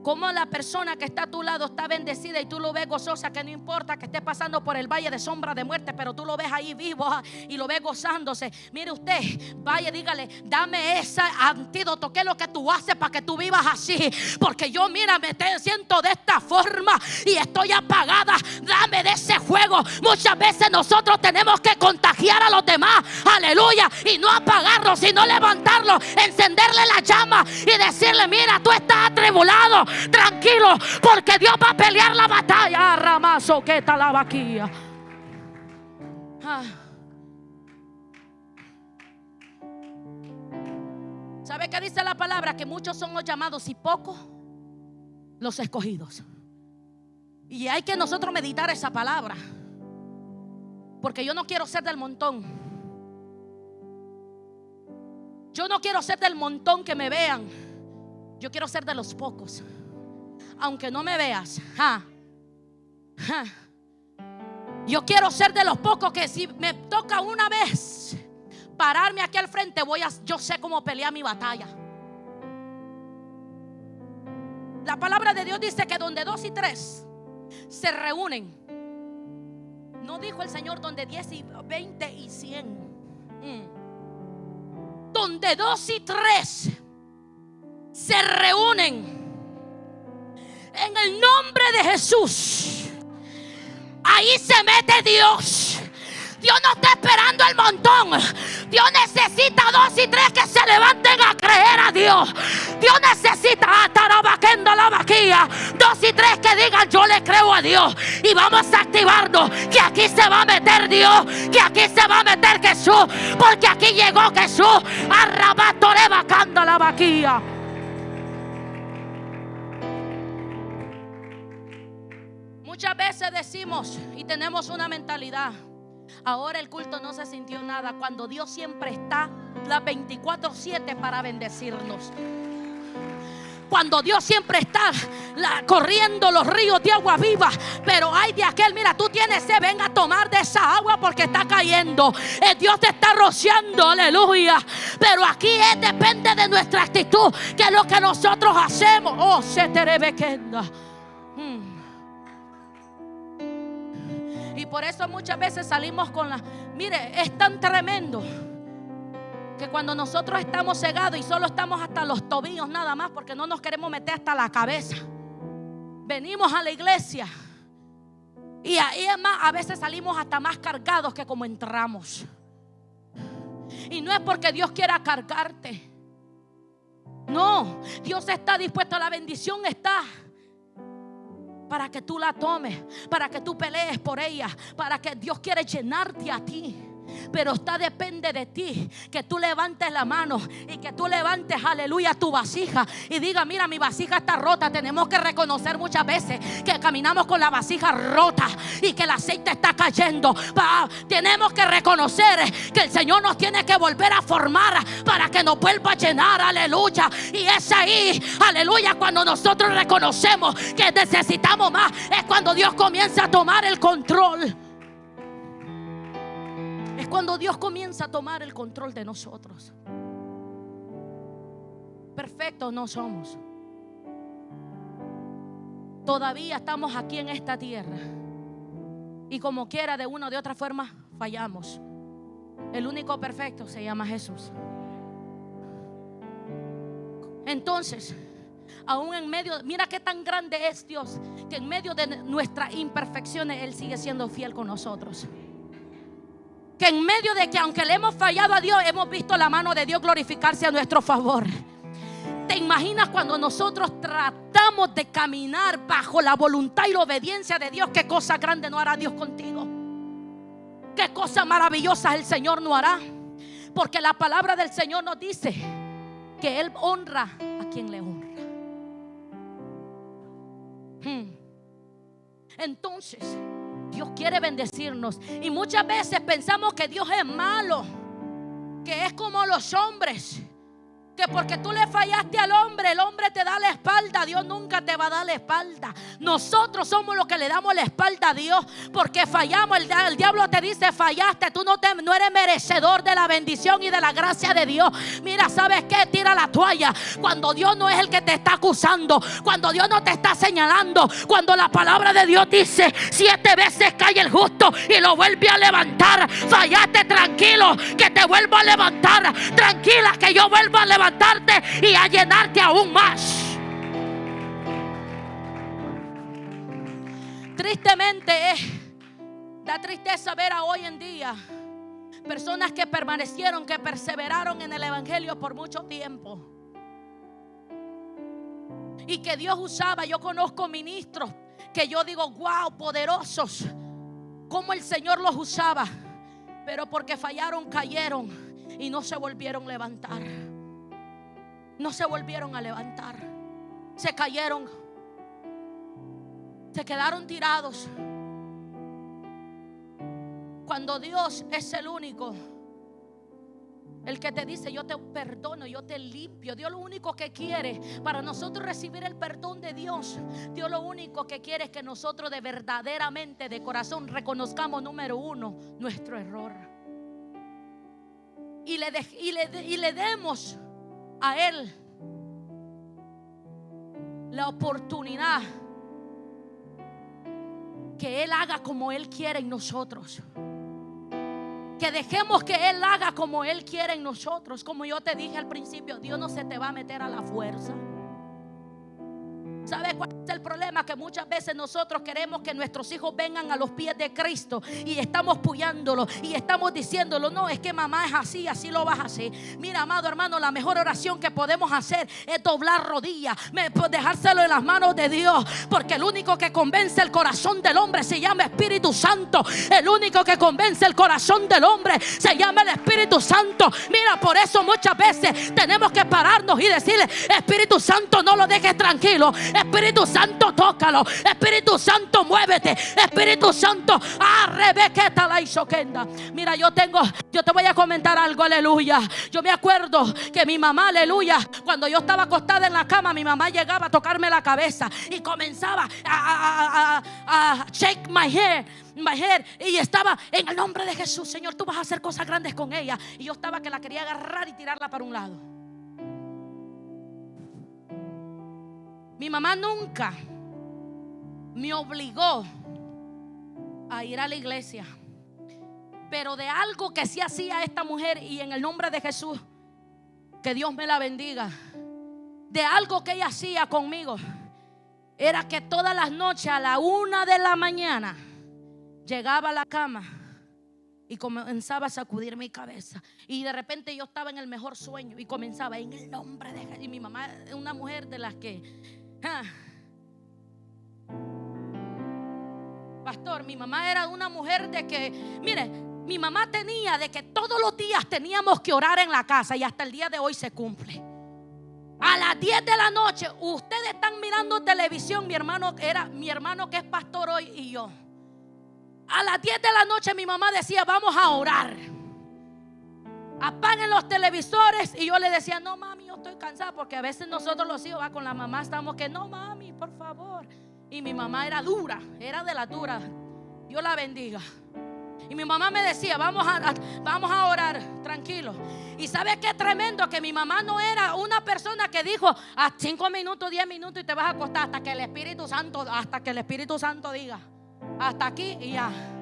como la persona que está a tu lado está bendecida y tú lo ves gozosa, que no importa que esté pasando por el valle de sombra de muerte, pero tú lo ves ahí vivo ah, y lo ves gozándose. Mire usted, vaya, dígale, dame ese antídoto, ¿qué es lo que tú haces para que tú vivas así? Porque yo, mira, me siento de esta forma y estoy apagada. Dame de ese juego. Muchas veces nosotros tenemos que contagiar a los demás, aleluya, y no apagarlo, sino levantarlo, encenderle la llama y decirle, mira, tú estás atribulado tranquilo, porque Dios va a pelear la batalla. Ramazo, que la vaquilla. Ah. ¿Sabe qué dice la palabra? Que muchos son los llamados y pocos los escogidos. Y hay que nosotros meditar esa palabra. Porque yo no quiero ser del montón. Yo no quiero ser del montón que me vean. Yo quiero ser de los pocos. Aunque no me veas. Yo quiero ser de los pocos que si me toca una vez pararme aquí al frente, voy a, yo sé cómo pelear mi batalla. La palabra de Dios dice que donde dos y tres se reúnen, no dijo el Señor donde diez y veinte y cien. Mm. Donde dos y tres se reúnen en el nombre de Jesús. Ahí se mete Dios. Dios no está esperando el montón. Dios necesita dos y tres que se levanten a creer a Dios. Dios necesita atarabaquendo la vaquilla. Dos y tres que digan yo le creo a Dios. Y vamos a activarnos. Que aquí se va a meter Dios. Que aquí se va a meter Jesús. Porque aquí llegó Jesús. Arrabatore vacando la vaquilla. Muchas veces decimos y tenemos una mentalidad. Ahora el culto no se sintió nada cuando Dios siempre está las 24/7 para bendecirnos. Cuando Dios siempre está corriendo los ríos de agua viva. Pero hay de aquel, mira, tú tienes sed, venga a tomar de esa agua porque está cayendo. Dios te está rociando, aleluya. Pero aquí es, depende de nuestra actitud, que es lo que nosotros hacemos. Oh, se te hmm. Por eso muchas veces salimos con la... Mire, es tan tremendo que cuando nosotros estamos cegados y solo estamos hasta los tobillos nada más porque no nos queremos meter hasta la cabeza. Venimos a la iglesia y ahí más, a veces salimos hasta más cargados que como entramos. Y no es porque Dios quiera cargarte. No, Dios está dispuesto, la bendición está para que tú la tomes, para que tú pelees por ella, para que Dios quiere llenarte a ti. Pero está depende de ti que tú levantes la mano y que tú levantes, aleluya, tu vasija y diga, mira, mi vasija está rota. Tenemos que reconocer muchas veces que caminamos con la vasija rota y que el aceite está cayendo. tenemos que reconocer que el Señor nos tiene que volver a formar para que nos vuelva a llenar, aleluya. Y es ahí, aleluya, cuando nosotros reconocemos que necesitamos más, es cuando Dios comienza a tomar el control cuando Dios comienza a tomar el control de nosotros. Perfectos no somos. Todavía estamos aquí en esta tierra. Y como quiera, de una o de otra forma, fallamos. El único perfecto se llama Jesús. Entonces, aún en medio, mira qué tan grande es Dios, que en medio de nuestras imperfecciones Él sigue siendo fiel con nosotros que en medio de que aunque le hemos fallado a Dios, hemos visto la mano de Dios glorificarse a nuestro favor. ¿Te imaginas cuando nosotros tratamos de caminar bajo la voluntad y la obediencia de Dios? ¿Qué cosa grande no hará Dios contigo? ¿Qué cosa maravillosa el Señor no hará? Porque la palabra del Señor nos dice que Él honra a quien le honra. Hmm. Entonces, Dios quiere bendecirnos. Y muchas veces pensamos que Dios es malo, que es como los hombres que porque tú le fallaste al hombre, el hombre te da la espalda, Dios nunca te va a dar la espalda. Nosotros somos los que le damos la espalda a Dios porque fallamos. El, diablo te dice, fallaste, tú no, no eres merecedor de la bendición y de la gracia de Dios. Mira, ¿sabes qué? Tira la toalla. Cuando Dios no es el que te está acusando, cuando Dios no te está señalando, cuando la palabra de Dios dice, siete veces cae el justo y lo vuelve a levantar. Fallaste tranquilo, que te vuelvo a levantar. Tranquila, que yo vuelvo a levantar y a llenarte aún más. Tristemente da tristeza ver a hoy en día personas que permanecieron, que perseveraron en el Evangelio por mucho tiempo. Y que Dios usaba, yo conozco ministros que yo digo, wow, poderosos, como el Señor los usaba, pero porque fallaron, cayeron y no se volvieron a levantar no se volvieron a levantar. Se cayeron. Se quedaron tirados. Cuando Dios es el único El que te dice, yo te perdono, yo te limpio. Dios lo único que quiere para nosotros recibir el perdón de Dios. Dios lo único que quiere es que nosotros de verdaderamente, de corazón, reconozcamos, número uno, nuestro error. Y le, y le, y le demos a Él la oportunidad que Él haga como Él quiere en nosotros. Que dejemos que Él haga como Él quiere en nosotros. Como yo te dije al principio, Dios no se te va a meter a la fuerza. ¿Sabe cuál el problema? Que muchas veces nosotros queremos que nuestros hijos vengan a los pies de Cristo y estamos puyándolo y estamos diciéndolo. No, es que mamá es así, así lo vas a hacer. Mira, amado hermano, la mejor oración que podemos hacer es doblar rodillas, dejárselo en las manos de Dios. Porque el único que convence el corazón del hombre se llama Espíritu Santo. El único que convence el corazón del hombre se llama el Espíritu Santo. Mira, por eso muchas veces tenemos que pararnos y decirle, Espíritu Santo, no lo dejes tranquilo. Espíritu Santo, tócalo. Espíritu Santo, muévete. Espíritu Santo, arrebequeta la isoquenda. Mira, yo tengo, yo te voy a comentar algo, aleluya. Yo me acuerdo que mi mamá, aleluya, cuando yo estaba acostada en la cama, mi mamá llegaba a tocarme la cabeza y comenzaba a, shake my hair y estaba en el nombre de Jesús, Señor, tú vas a hacer cosas grandes con ella. Y yo estaba que la quería agarrar y tirarla para un lado. Mi mamá nunca me obligó a ir a la iglesia. Pero de algo que sí hacía esta mujer y en el nombre de Jesús, que Dios me la bendiga. De algo que ella hacía conmigo, era que todas las noches a la una de la mañana llegaba a la cama y comenzaba a sacudir mi cabeza. Y de repente yo estaba en el mejor sueño y comenzaba en el nombre de Jesús. Y mi mamá es una mujer de las que Ah. Pastor, mi mamá era una mujer de que, mire, mi mamá tenía de que todos los días teníamos que orar en la casa y hasta el día de hoy se cumple. A las 10 de la noche, ustedes están mirando televisión, mi hermano era mi hermano que es pastor hoy y yo. A las 10 de la noche mi mamá decía, "Vamos a orar." Apaguen los televisores. Y yo le decía, no mami, yo estoy cansada. Porque a veces nosotros los hijos va con la mamá, estamos que, no mami, por favor. Y mi mamá era dura, era de la dura. Dios la bendiga. Y mi mamá me decía, vamos a, vamos a orar, tranquilo. Y sabe qué tremendo que mi mamá no era una persona que dijo a cinco minutos, diez minutos y te vas a acostar hasta que el Espíritu Santo, hasta que el Espíritu Santo diga, hasta aquí y ya.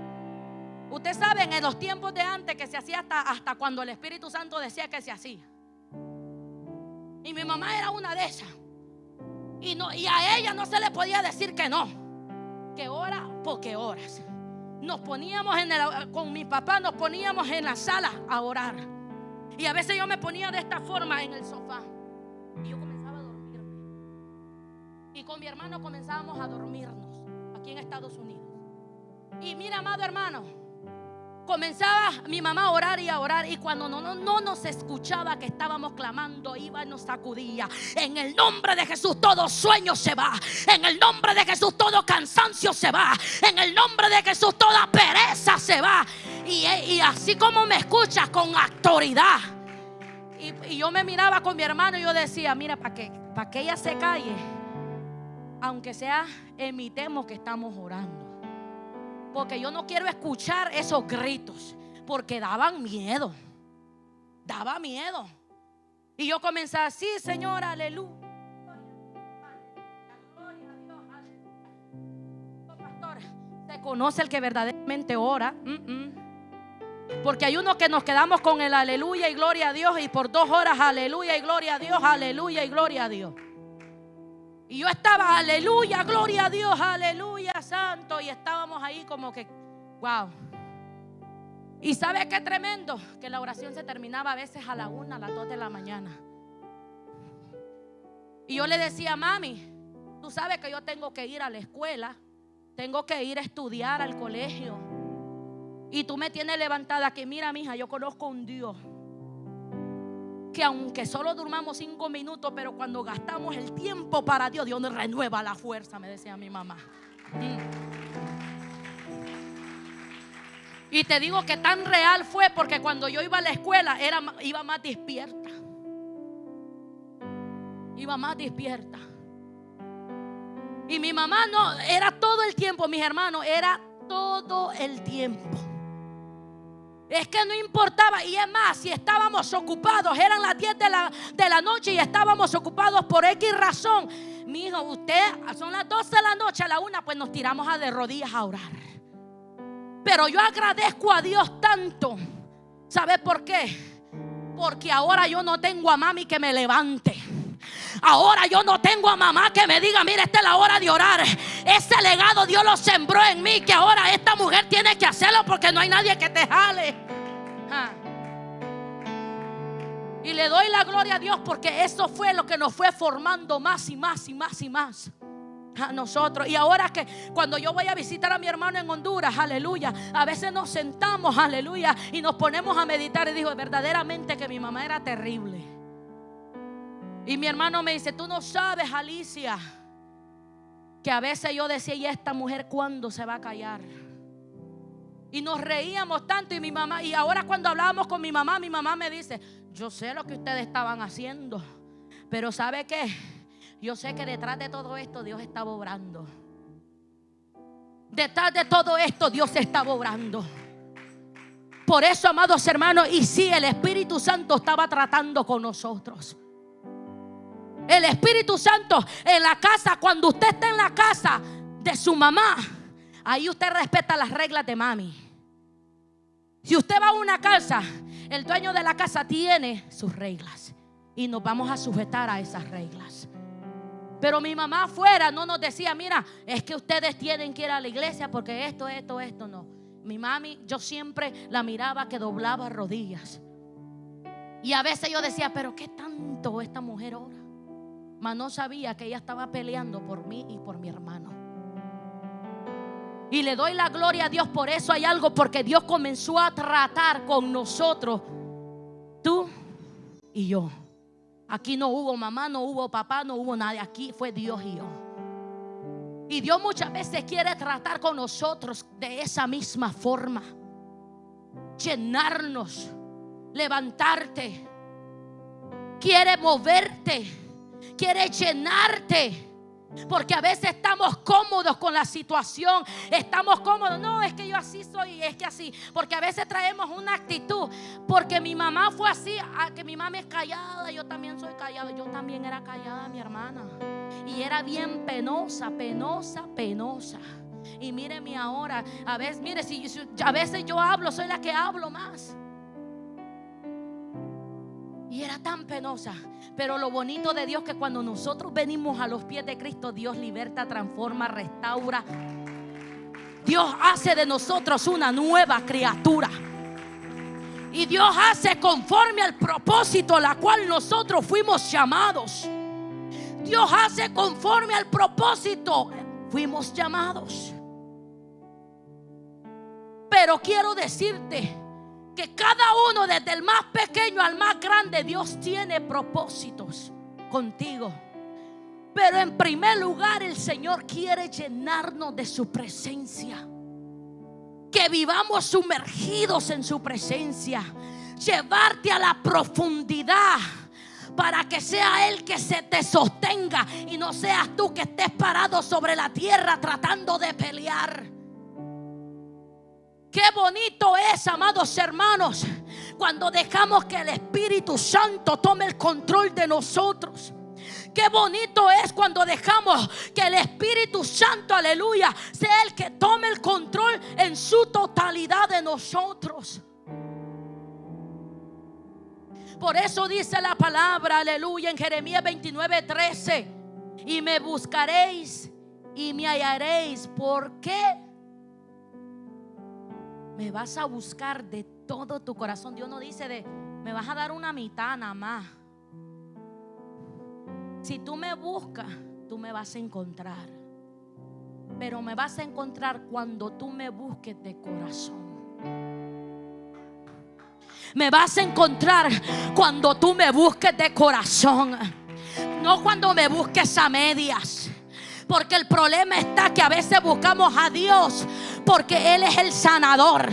Ustedes saben en los tiempos de antes que se hacía hasta, hasta cuando el Espíritu Santo decía que se hacía. Y mi mamá era una de esas. Y, no, y a ella no se le podía decir que no. Que ora porque horas. Nos poníamos en el, con mi papá, nos poníamos en la sala a orar. Y a veces yo me ponía de esta forma en el sofá. Y yo comenzaba a dormirme. Y con mi hermano comenzábamos a dormirnos aquí en Estados Unidos. Y mira, amado hermano, comenzaba mi mamá a orar y a orar y cuando no, no, no nos escuchaba que estábamos clamando, iba y nos sacudía. En el nombre de Jesús todo sueño se va. En el nombre de Jesús todo cansancio se va. En el nombre de Jesús toda pereza se va. Y, así como me escuchas con autoridad. Y, yo me miraba con mi hermano y yo decía, mira, para que, para que ella se calle, aunque sea, emitemos que estamos orando. Porque yo no quiero escuchar esos gritos. Porque daban miedo. Daba miedo. Y yo comencé así, Señor, aleluya. Pastor, se conoce el que verdaderamente ora. Porque hay uno que nos quedamos con el aleluya y gloria a Dios y por dos horas aleluya y gloria a Dios, aleluya y gloria a Dios. Y yo estaba, aleluya, gloria a Dios, aleluya, santo. Y estábamos ahí como que, wow. Y sabe qué tremendo, que la oración se terminaba a veces a la una, a las dos de la mañana. Y yo le decía, mami, tú sabes que yo tengo que ir a la escuela, tengo que ir a estudiar al colegio. Y tú me tienes levantada que, mira, mija, yo conozco un Dios que aunque solo durmamos cinco minutos, pero cuando gastamos el tiempo para Dios, Dios nos renueva la fuerza, me decía mi mamá. Mm. Y te digo que tan real fue porque cuando yo iba a la escuela era, iba más despierta. Iba más despierta. Y mi mamá no, era todo el tiempo, mis hermanos, era todo el tiempo. Es que no importaba, y es más, si estábamos ocupados, eran las 10 de la, de la noche y estábamos ocupados por X razón. Mi hijo, usted, son las 12 de la noche, a la una, pues nos tiramos a de rodillas a orar. Pero yo agradezco a Dios tanto. ¿Sabe por qué? Porque ahora yo no tengo a mami que me levante. Ahora yo no tengo a mamá que me diga, mira, esta es la hora de orar. Ese legado Dios lo sembró en mí, que ahora esta mujer tiene que hacerlo porque no hay nadie que te jale. Y le doy la gloria a Dios porque eso fue lo que nos fue formando más y más y más y más a nosotros. Y ahora que cuando yo voy a visitar a mi hermano en Honduras, aleluya, a veces nos sentamos, aleluya, y nos ponemos a meditar y digo, verdaderamente que mi mamá era terrible. Y mi hermano me dice, tú no sabes, Alicia, que a veces yo decía, ¿y esta mujer cuándo se va a callar? Y nos reíamos tanto y mi mamá, y ahora cuando hablábamos con mi mamá, mi mamá me dice, yo sé lo que ustedes estaban haciendo, pero ¿sabe qué? Yo sé que detrás de todo esto Dios estaba obrando. Detrás de todo esto Dios estaba obrando. Por eso, amados hermanos, y sí, el Espíritu Santo estaba tratando con nosotros. El Espíritu Santo en la casa, cuando usted está en la casa de su mamá, ahí usted respeta las reglas de mami. Si usted va a una casa, el dueño de la casa tiene sus reglas y nos vamos a sujetar a esas reglas. Pero mi mamá afuera no nos decía, mira, es que ustedes tienen que ir a la iglesia porque esto, esto, esto, no. Mi mami, yo siempre la miraba que doblaba rodillas. Y a veces yo decía, pero ¿qué tanto esta mujer ora? Mas no sabía que ella estaba peleando por mí y por mi hermano. Y le doy la gloria a Dios por eso hay algo, porque Dios comenzó a tratar con nosotros, tú y yo. Aquí no hubo mamá, no hubo papá, no hubo nadie. Aquí fue Dios y yo. Y Dios muchas veces quiere tratar con nosotros de esa misma forma. Llenarnos, levantarte. Quiere moverte quiere llenarte. Porque a veces estamos cómodos con la situación. Estamos cómodos. No, es que yo así soy, es que así. Porque a veces traemos una actitud. Porque mi mamá fue así, que mi mamá es callada, yo también soy callada. Yo también era callada, mi hermana. Y era bien penosa, penosa, penosa. Y míreme ahora, a veces, mire, a veces yo hablo, soy la que hablo más. Y era tan penosa. Pero lo bonito de Dios que cuando nosotros venimos a los pies de Cristo, Dios liberta, transforma, restaura. Dios hace de nosotros una nueva criatura. Y Dios hace conforme al propósito la cual nosotros fuimos llamados. Dios hace conforme al propósito. Fuimos llamados. Pero quiero decirte que cada uno, desde el más pequeño al más grande, Dios tiene propósitos contigo. Pero en primer lugar el Señor quiere llenarnos de su presencia. Que vivamos sumergidos en su presencia. Llevarte a la profundidad para que sea Él que se te sostenga y no seas tú que estés parado sobre la tierra tratando de pelear. Qué bonito es, amados hermanos, cuando dejamos que el Espíritu Santo tome el control de nosotros. Qué bonito es cuando dejamos que el Espíritu Santo, aleluya, sea el que tome el control en su totalidad de nosotros. Por eso dice la palabra, aleluya, en Jeremías 29, 13. Y me buscaréis y me hallaréis. ¿Por qué? Me vas a buscar de todo tu corazón. Dios no dice de, me vas a dar una mitad nada más. Si tú me buscas, tú me vas a encontrar. Pero me vas a encontrar cuando tú me busques de corazón. Me vas a encontrar cuando tú me busques de corazón. No cuando me busques a medias. Porque el problema está que a veces buscamos a Dios porque Él es el sanador.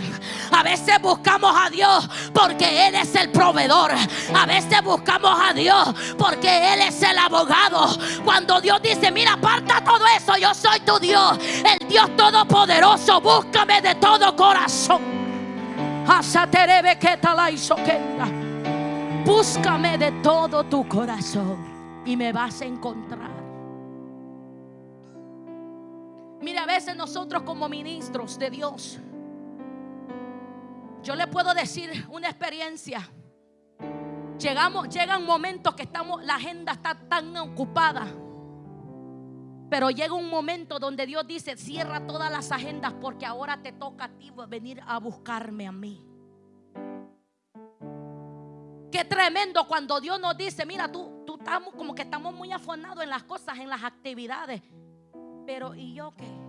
A veces buscamos a Dios porque Él es el proveedor. A veces buscamos a Dios porque Él es el abogado. Cuando Dios dice, mira, aparta todo eso, yo soy tu Dios, el Dios todopoderoso, búscame de todo corazón. Búscame de todo tu corazón y me vas a encontrar. Veces nosotros como ministros de Dios, yo le puedo decir una experiencia. Llegamos, llegan momentos que estamos, la agenda está tan ocupada. Pero llega un momento donde Dios dice, cierra todas las agendas porque ahora te toca a ti venir a buscarme a mí. Qué tremendo cuando Dios nos dice, mira, tú, tú como que estamos muy afanados en las cosas, en las actividades. Pero ¿y yo qué?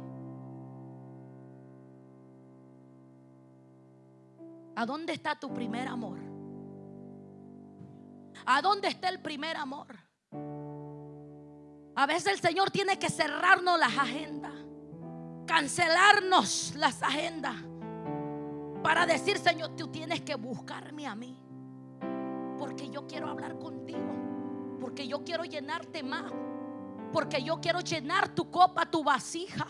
¿A dónde está tu primer amor? ¿A dónde está el primer amor? A veces el Señor tiene que cerrarnos las agendas, cancelarnos las agendas para decir, Señor, tú tienes que buscarme a mí. Porque yo quiero hablar contigo, porque yo quiero llenarte más porque yo quiero llenar tu copa, tu vasija.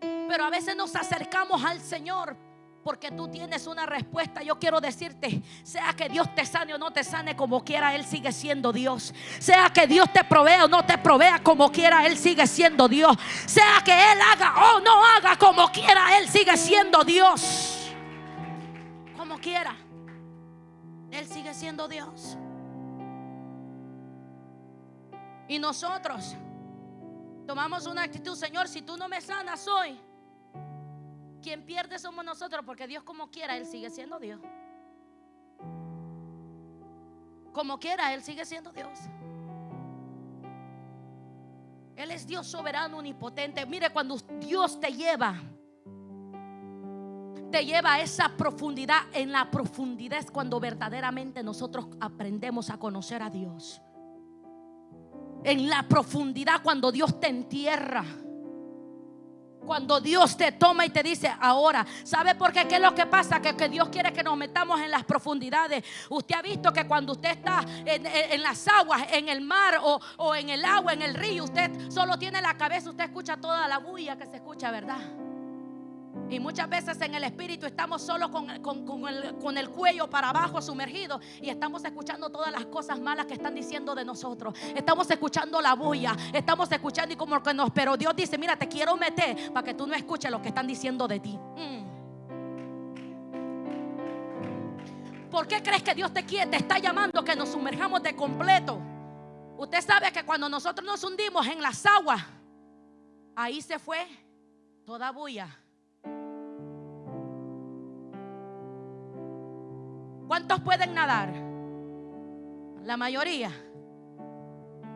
Pero a veces nos acercamos al Señor porque tú tienes una respuesta. Yo quiero decirte, sea que Dios te sane o no te sane como quiera, Él sigue siendo Dios. Sea que Dios te provea o no te provea como quiera, Él sigue siendo Dios. Sea que Él haga o no haga como quiera, Él sigue siendo Dios. Como quiera, Él sigue siendo Dios. Y nosotros tomamos una actitud, Señor, si tú no me sanas hoy, quien pierde somos nosotros, porque Dios como quiera, Él sigue siendo Dios. Como quiera, Él sigue siendo Dios. Él es Dios soberano, omnipotente. Mire, cuando Dios te lleva, te lleva a esa profundidad. En la profundidad es cuando verdaderamente nosotros aprendemos a conocer a Dios en la profundidad cuando Dios te entierra. Cuando Dios te toma y te dice, ahora, ¿sabe por qué? ¿Qué es lo que pasa? Que, Dios quiere que nos metamos en las profundidades. Usted ha visto que cuando usted está en, las aguas, en el mar o en el agua, en el río, usted solo tiene la cabeza, usted escucha toda la bulla que se escucha, ¿verdad? Y muchas veces en el espíritu estamos solo con, el, cuello para abajo sumergido y estamos escuchando todas las cosas malas que están diciendo de nosotros. Estamos escuchando la bulla, estamos escuchando y como que nos, pero Dios dice, mira, te quiero meter para que tú no escuches lo que están diciendo de ti. Mm. ¿Por qué crees que Dios te quiere, te está llamando que nos sumerjamos de completo? Usted sabe que cuando nosotros nos hundimos en las aguas, ahí se fue toda bulla ¿Cuántos pueden nadar? La mayoría.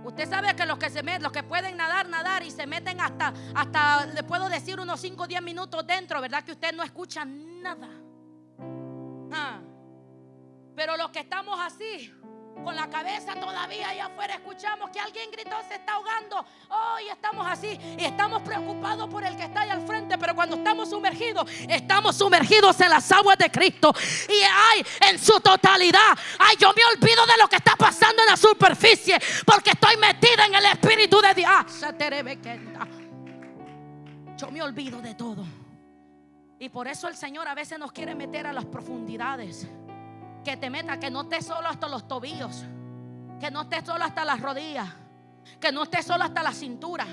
Usted sabe que los que se meten, los que pueden nadar, nadar y se meten hasta, hasta, le puedo decir unos 5 o 10 minutos dentro, ¿verdad? Que usted no escucha nada. Ah. Pero los que estamos así, con la cabeza todavía ahí afuera, escuchamos que alguien gritó, se está ahogando. Hoy estamos así y estamos preocupados por el que está ahí al frente, pero cuando estamos sumergidos, estamos sumergidos en las aguas de Cristo. Y ay, en su totalidad, ay, yo me olvido de lo que está pasando en la superficie, porque estoy metida en el Espíritu de Dios. Yo me olvido de todo. Y por eso el Señor a veces nos quiere meter a las profundidades que te meta, que no estés solo hasta los tobillos, que no estés solo hasta las rodillas, que no estés solo hasta la cintura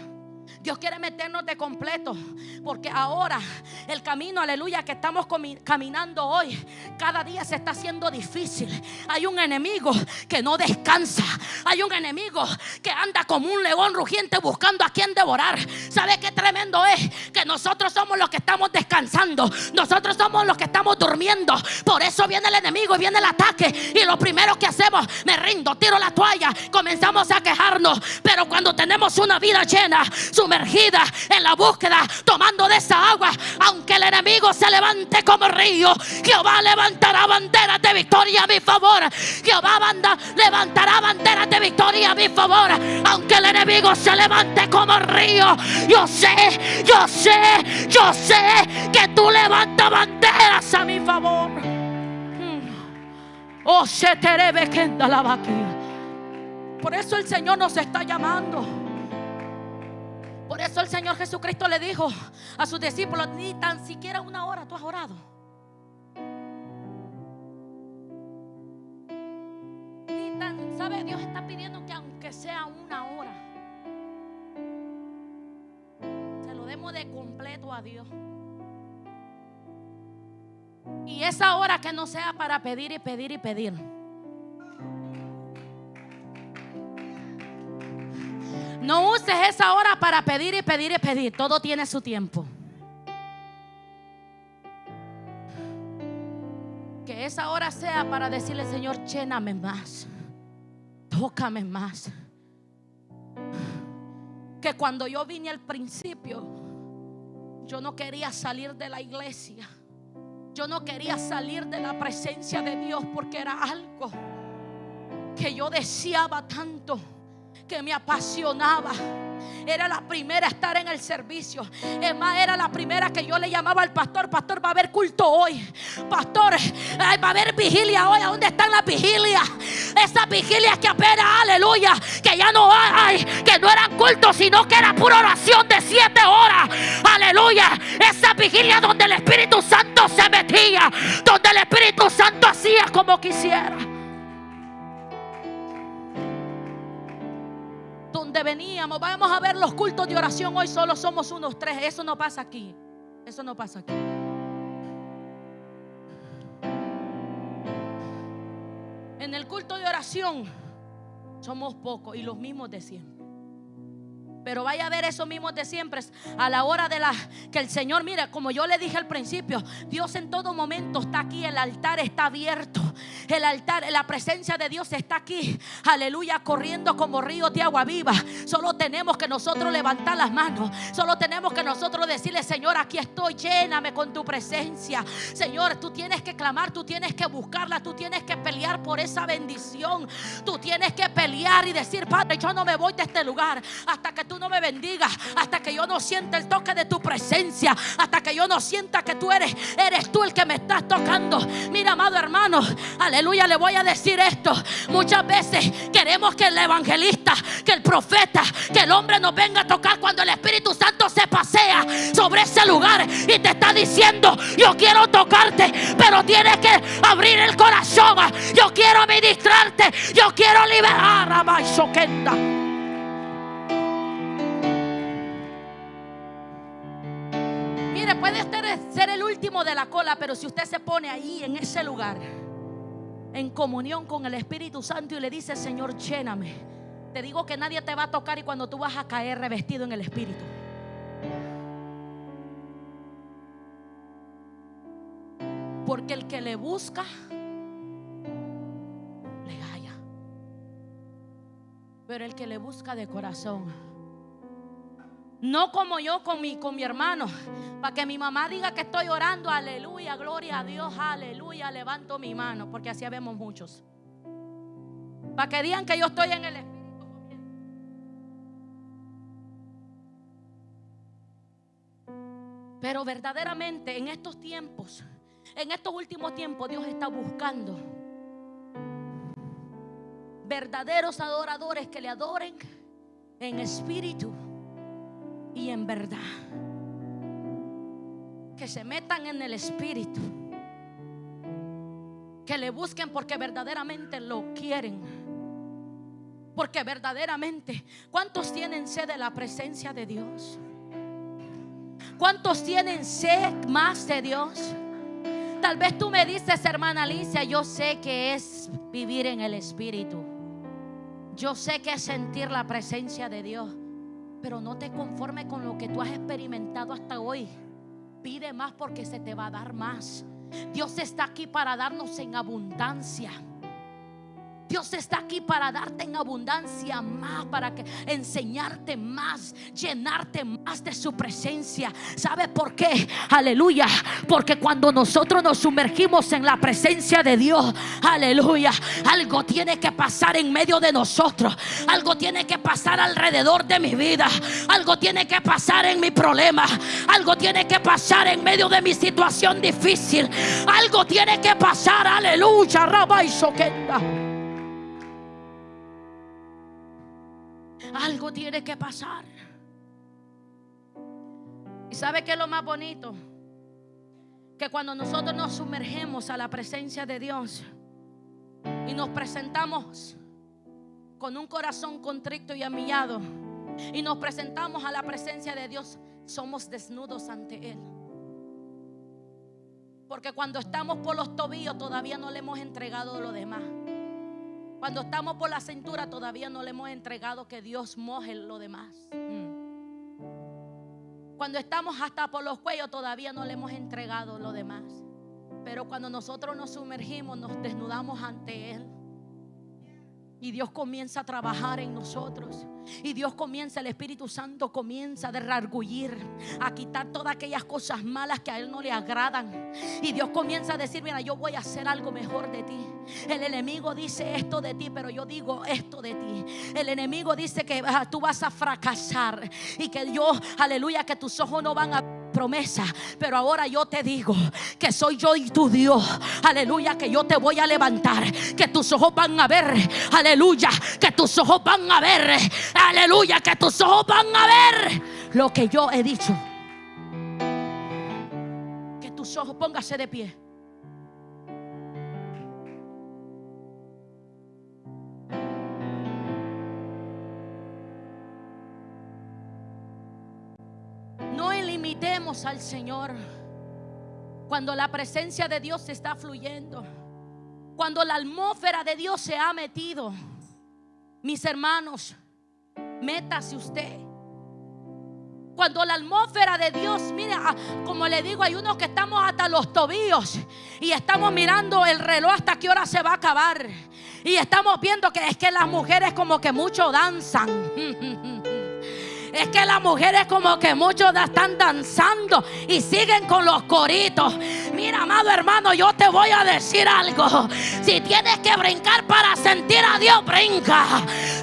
Dios quiere meternos de completo. Porque ahora el camino, aleluya, que estamos caminando hoy, cada día se está haciendo difícil. Hay un enemigo que no descansa. Hay un enemigo que anda como un león rugiente buscando a quien devorar. ¿Sabe qué tremendo es? Que nosotros somos los que estamos descansando. Nosotros somos los que estamos durmiendo. Por eso viene el enemigo y viene el ataque. Y lo primero que hacemos, me rindo, tiro la toalla, comenzamos a quejarnos. Pero cuando tenemos una vida llena, sumergida en la búsqueda, tomando de esa agua, aunque el enemigo se levante como río, Jehová levantará banderas de victoria a mi favor. Jehová levantará banderas de victoria victoria a mi favor. Aunque el enemigo se levante como río. Yo sé, yo sé, yo sé que tú levantas banderas a mi favor. Hmm. Oh, se te debe que la vaquilla. Por eso el Señor nos está llamando. Por eso el Señor Jesucristo le dijo a sus discípulos, ni tan siquiera una hora tú has orado. Ni tan, ¿sabe? Dios está pidiendo que aunque sea una hora, se lo demos de completo a Dios. Y esa hora que no sea para pedir y pedir y pedir. No uses esa hora para pedir y pedir y pedir. Todo tiene su tiempo. Que esa hora sea para decirle, Señor, lléname más. Tócame más. Que cuando yo vine al principio, yo no quería salir de la iglesia. Yo no quería salir de la presencia de Dios porque era algo que yo deseaba tanto que me apasionaba. Era la primera a estar en el servicio. Es más, era la primera que yo le llamaba al pastor. Pastor, va a haber culto hoy. Pastor, va a haber vigilia hoy. ¿A dónde están las vigilias? Esas vigilias que apenas, aleluya, que ya no hay, que no eran cultos, sino que era pura oración de siete horas. Aleluya. Esa vigilia donde el Espíritu Santo se metía, donde el Espíritu Santo hacía como quisiera. Veníamos. Vamos a ver los cultos de oración. Hoy solo somos unos tres. Eso no pasa aquí. Eso no pasa aquí. En el culto de oración somos pocos y los mismos de siempre. Pero vaya a ver esos mismos de siempre a la hora de la que el Señor, mire, como yo le dije al principio, Dios en todo momento está aquí, el altar está abierto. El altar, la presencia de Dios está aquí. Aleluya, corriendo como río de agua viva. Solo tenemos que nosotros levantar las manos. Solo tenemos que nosotros decirle, Señor, aquí estoy, lléname con tu presencia. Señor, tú tienes que clamar, tú tienes que buscarla, tú tienes que pelear por esa bendición. Tú tienes que pelear y decir, Padre, yo no me voy de este lugar hasta que tú no me bendiga hasta que yo no sienta el toque de tu presencia, hasta que yo no sienta que tú eres, eres tú el que me estás tocando. Mira, amado hermano, aleluya, le voy a decir esto. Muchas veces queremos que el evangelista, que el profeta, que el hombre nos venga a tocar cuando el Espíritu Santo se pasea sobre ese lugar y te está diciendo, yo quiero tocarte, pero tienes que abrir el corazón. Yo quiero ministrarte, yo quiero liberar a Maisokenda. Puede ser el último de la cola, pero si usted se pone ahí en ese lugar, en comunión con el Espíritu Santo y le dice, Señor, lléname, te digo que nadie te va a tocar y cuando tú vas a caer revestido en el Espíritu. Porque el que le busca, le halla. Pero el que le busca de corazón, no como yo con mi, con mi hermano. Para que mi mamá diga que estoy orando. Aleluya, gloria a Dios. Aleluya, levanto mi mano. Porque así vemos muchos. Para que digan que yo estoy en el Espíritu. Pero verdaderamente en estos tiempos, en estos últimos tiempos, Dios está buscando verdaderos adoradores que le adoren en espíritu y en verdad. Que se metan en el Espíritu. Que le busquen porque verdaderamente lo quieren. Porque verdaderamente, ¿cuántos tienen sed de la presencia de Dios? ¿Cuántos tienen sed más de Dios? Tal vez tú me dices, hermana Alicia, yo sé que es vivir en el Espíritu. Yo sé que es sentir la presencia de Dios. Pero no te conformes con lo que tú has experimentado hasta hoy. Pide más porque se te va a dar más. Dios está aquí para darnos en abundancia. Dios está aquí para darte en abundancia más, para que enseñarte más, llenarte más de su presencia. ¿Sabe por qué? Aleluya. Porque cuando nosotros nos sumergimos en la presencia de Dios, aleluya, algo tiene que pasar en medio de nosotros. Algo tiene que pasar alrededor de mi vida. Algo tiene que pasar en mi problema. Algo tiene que pasar en medio de mi situación difícil. Algo tiene que pasar, aleluya, Rabba y Soquenda. Algo tiene que pasar. ¿Y sabe qué es lo más bonito? Que cuando nosotros nos sumergemos a la presencia de Dios y nos presentamos con un corazón contrito y amillado y nos presentamos a la presencia de Dios, somos desnudos ante Él. Porque cuando estamos por los tobillos todavía no le hemos entregado lo demás. Cuando estamos por la cintura todavía no le hemos entregado que Dios moje lo demás. Mm. Cuando estamos hasta por los cuellos todavía no le hemos entregado lo demás. Pero cuando nosotros nos sumergimos, nos desnudamos ante Él. Y Dios comienza a trabajar en nosotros. Y Dios comienza, el Espíritu Santo comienza a derrargullir, a quitar todas aquellas cosas malas que a Él no le agradan. Y Dios comienza a decir, mira, yo voy a hacer algo mejor de ti. El enemigo dice esto de ti, pero yo digo esto de ti. El enemigo dice que ah, tú vas a fracasar y que yo, aleluya, que tus ojos no van a promesa. Pero ahora yo te digo que soy yo y tu Dios. Aleluya, que yo te voy a levantar. Que tus ojos van a ver. Aleluya, que tus ojos van a ver. Aleluya, que tus ojos van a ver lo que yo he dicho. Que tus ojos póngase de pie. Al Señor cuando la presencia de Dios está fluyendo, cuando la atmósfera de Dios se ha metido. Mis hermanos, métase usted. Cuando la atmósfera de Dios, mira, ah, como le digo, hay unos que estamos hasta los tobillos y estamos mirando el reloj hasta qué hora se va a acabar. Y estamos viendo que es que las mujeres como que mucho danzan. Es que las mujeres como que muchos están danzando y siguen con los coritos. Mira, amado hermano, yo te voy a decir algo. Si tienes que brincar para sentir a Dios, brinca.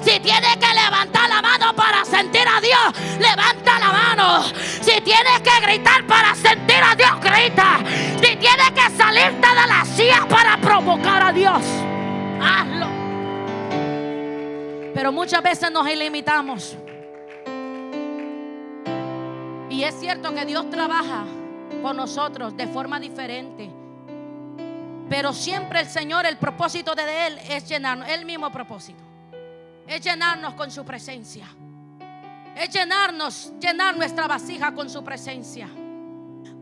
Si tienes que levantar la mano para sentir a Dios, levanta la mano. Si tienes que gritar para sentir a Dios, grita. Si tienes que salirte de la silla para provocar a Dios, hazlo. Pero muchas veces nos ilimitamos. Y es cierto que Dios trabaja con nosotros de forma diferente. Pero siempre el Señor, el propósito de Él es llenarnos, el mismo propósito. Es llenarnos con su presencia. Es llenarnos, llenar nuestra vasija con su presencia.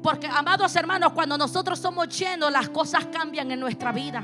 Porque, amados hermanos, cuando nosotros somos llenos, las cosas cambian en nuestra vida.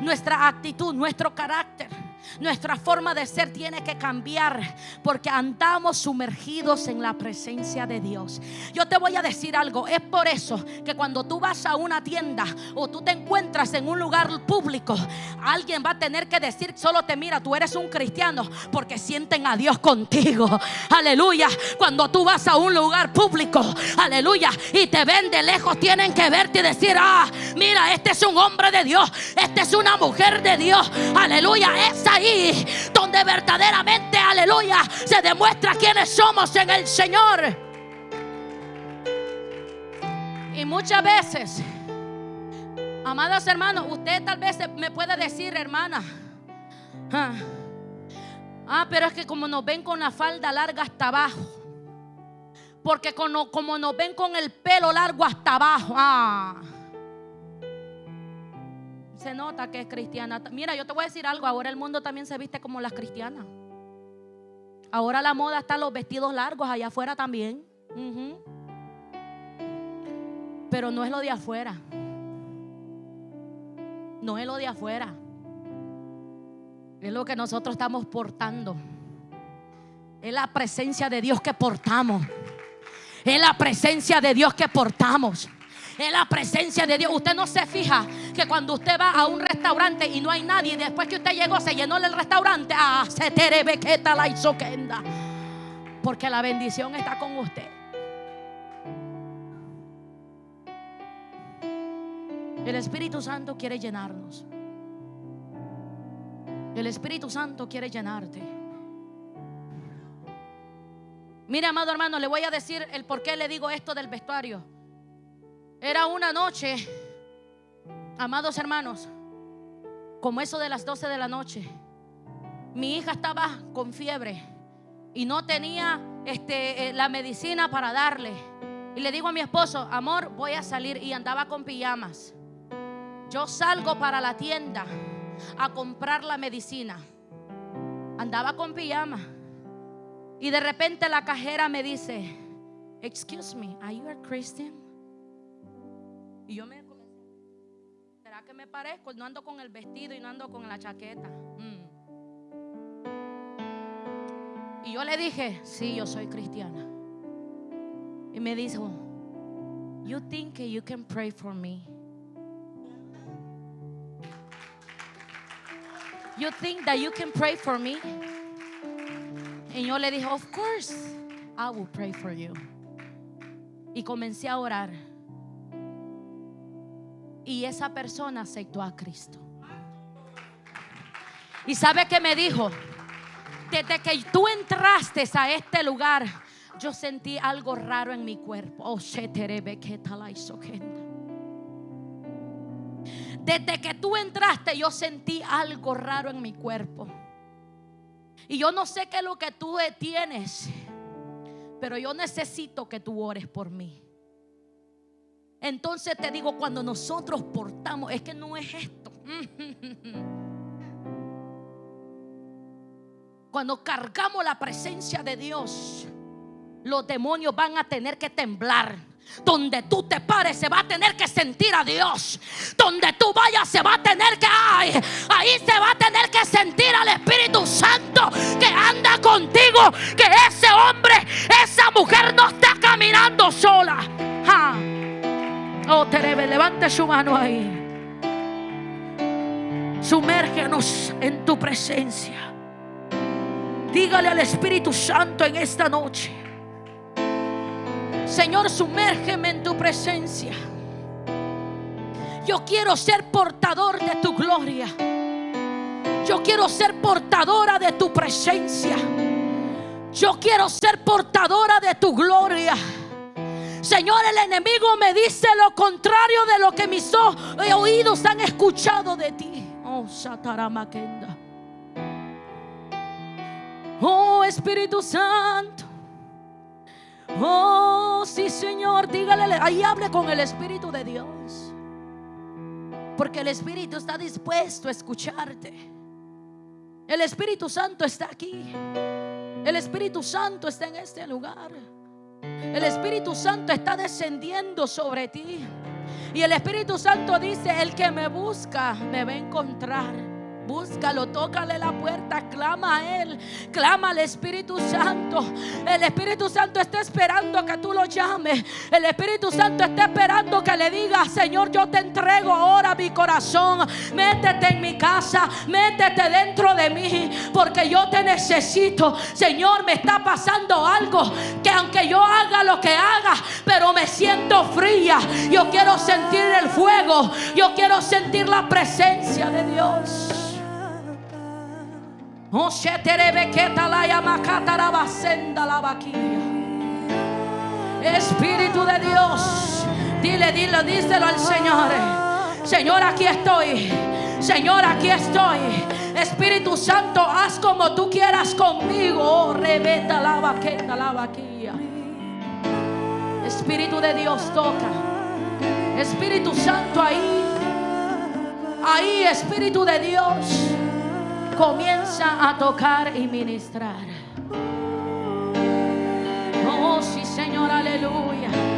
Nuestra actitud, nuestro carácter. Nuestra forma de ser tiene que cambiar porque andamos sumergidos en la presencia de Dios. Yo te voy a decir algo, es por eso que cuando tú vas a una tienda o tú te encuentras en un lugar público, alguien va a tener que decir, solo te mira, tú eres un cristiano porque sienten a Dios contigo. Aleluya. Cuando tú vas a un lugar público, aleluya, y te ven de lejos, tienen que verte y decir, ah, mira, este es un hombre de Dios, este es una mujer de Dios. Aleluya, esa ahí donde verdaderamente, aleluya, se demuestra quiénes somos en el Señor. Y muchas veces, amados hermanos, usted tal vez me puede decir, hermana, ah, ah, pero es que como nos ven con la falda larga hasta abajo, porque como, como nos ven con el pelo largo hasta abajo, ah se nota que es cristiana. Mira, yo te voy a decir algo, ahora el mundo también se viste como las cristianas. Ahora la moda está los vestidos largos allá afuera también. Pero no es lo de afuera. No es lo de afuera. Es lo que nosotros estamos portando. Es la presencia de Dios que portamos. Es la presencia de Dios que portamos. Es la presencia de Dios. Usted no se fija que cuando usted va a un restaurante y no hay nadie, después que usted llegó se llenó el restaurante, ah, se la. Porque la bendición está con usted. El Espíritu Santo quiere llenarnos. El Espíritu Santo quiere llenarte. Mire, amado hermano, le voy a decir el por qué le digo esto del vestuario. Era una noche, amados hermanos, como eso de las 12 de la noche. Mi hija estaba con fiebre y no tenía este, eh, la medicina para darle. Y le digo a mi esposo, amor, voy a salir y andaba con pijamas. Yo salgo para la tienda a comprar la medicina. Andaba con pijama. Y de repente la cajera me dice, excuse me, are you a Christian? Y yo me comencé, ¿será que me parezco? No ando con el vestido y no ando con la chaqueta. Mm. Y yo le dije, sí, yo soy cristiana. Y me dijo, you think you can pray for me? You think that you can pray for me? Y yo le dije, of course, I will pray for you. Y comencé a orar. Y esa persona aceptó a Cristo. ¿Y sabe qué me dijo? Desde que tú entraste a este lugar, yo sentí algo raro en mi cuerpo. Oh, desde que tú entraste, yo sentí algo raro en mi cuerpo. Y yo no sé qué es lo que tú tienes, pero yo necesito que tú ores por mí. Entonces te digo, cuando nosotros portamos, es que no es esto. Cuando cargamos la presencia de Dios, los demonios van a tener que temblar. Donde tú te pares se va a tener que sentir a Dios. Donde tú vayas se va a tener que ay, ahí se va a tener que sentir al Espíritu Santo que anda contigo, que ese hombre, esa mujer no está caminando sola. Oh, Terebe, levante su mano ahí. Sumérgenos en tu presencia. Dígale al Espíritu Santo en esta noche. Señor, sumérgeme en tu presencia. Yo quiero ser portador de tu gloria. Yo quiero ser portadora de tu presencia. Yo quiero ser portadora de tu gloria. Señor, el enemigo me dice lo contrario de lo que mis oídos han escuchado de ti. Oh, Sataramakenda. Oh, Espíritu Santo. Oh, sí, Señor, dígale, ahí hable con el Espíritu de Dios. Porque el Espíritu está dispuesto a escucharte. El Espíritu Santo está aquí. El Espíritu Santo está en este lugar. El Espíritu Santo está descendiendo sobre ti. Y el Espíritu Santo dice, el que me busca me va a encontrar. Búscalo, tócale la puerta, clama a Él, clama al Espíritu Santo. El Espíritu Santo está esperando que tú lo llames. El Espíritu Santo está esperando que le diga Señor, yo te entrego ahora mi corazón. Métete en mi casa, métete dentro de mí, porque yo te necesito. Señor, me está pasando algo que aunque yo haga lo que haga, pero me siento fría. Yo quiero sentir el fuego, yo quiero sentir la presencia de Dios. Espíritu de Dios, dile, dile, díselo al Señor. Señor, aquí estoy. Señor, aquí estoy. Espíritu Santo, haz como tú quieras conmigo. Oh, la vaqueta, la vaquilla. Espíritu de Dios, toca. Espíritu Santo, ahí. Ahí, Espíritu de Dios comienza a tocar y ministrar. Oh, sí, Señor, aleluya.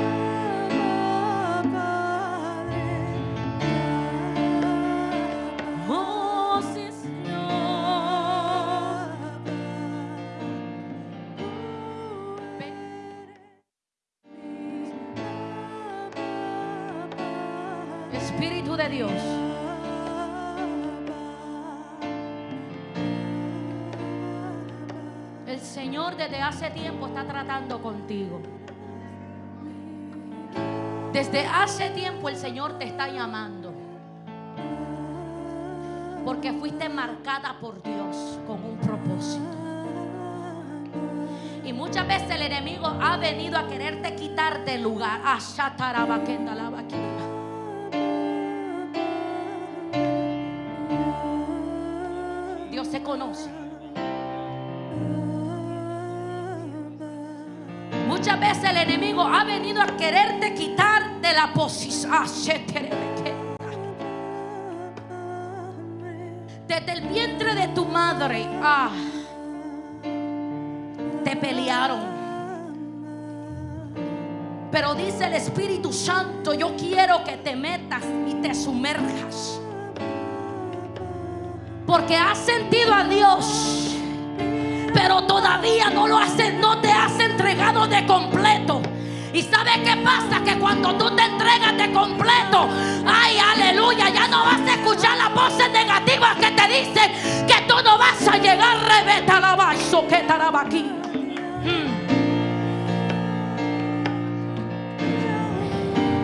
Desde hace tiempo está tratando contigo. Desde hace tiempo el Señor te está llamando. Porque fuiste marcada por Dios con un propósito. Y muchas veces el enemigo ha venido a quererte quitar del lugar. El enemigo ha venido a quererte quitar de la posición. Ah, Desde el vientre de tu madre. Ah, te pelearon. Pero dice el Espíritu Santo, yo quiero que te metas y te sumerjas. Porque has sentido a Dios pero todavía no lo no te has entregado de completo. ¿Y sabes qué pasa? Que cuando tú te entregas de completo, ay, aleluya, ya no vas a escuchar las voces negativas que te dicen que tú no vas a llegar, rebeta la vaso que aquí. Hmm.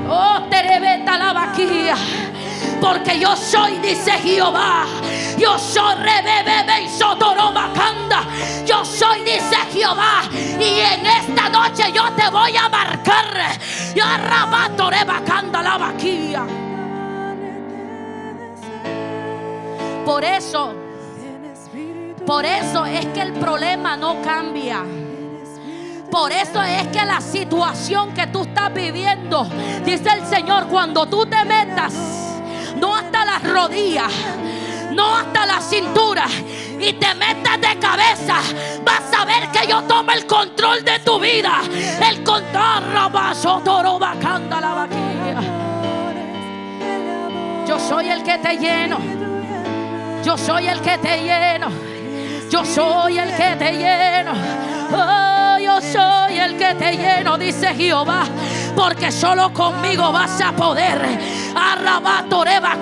Oh, te rebeta la vaquilla. Porque yo soy, dice Jehová. Yo soy rebebe y sotorobacanda. Yo soy, dice Jehová. Y en esta noche yo te voy a marcar. Yo arrabato rebacanda la vaquilla. Por eso, por eso es que el problema no cambia. Por eso es que la situación que tú estás viviendo, dice el Señor, cuando tú te metas no hasta las rodillas, no hasta la cintura, y te metas de cabeza, vas a ver que yo tomo el control de tu vida. El control, la Yo soy el que te lleno. Yo soy el que te lleno. Yo soy el que te lleno. Oh, yo soy el que te lleno, dice Jehová porque solo conmigo vas a poder. Arrabatoreba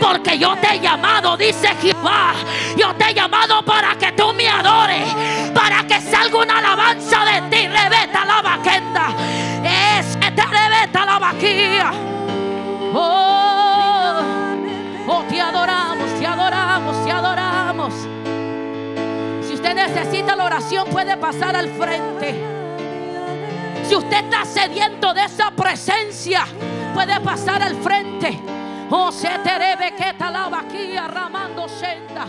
porque yo te he llamado, dice Jehová. Yo te he llamado para que tú me adores, para que salga una alabanza de ti. Rebeta la vaquenda, es que te rebeta la vaquilla. Oh, usted necesita la oración, puede pasar al frente. Si usted está sediento de esa presencia, puede pasar al frente. Oh, se te debe que talaba aquí arramando senda.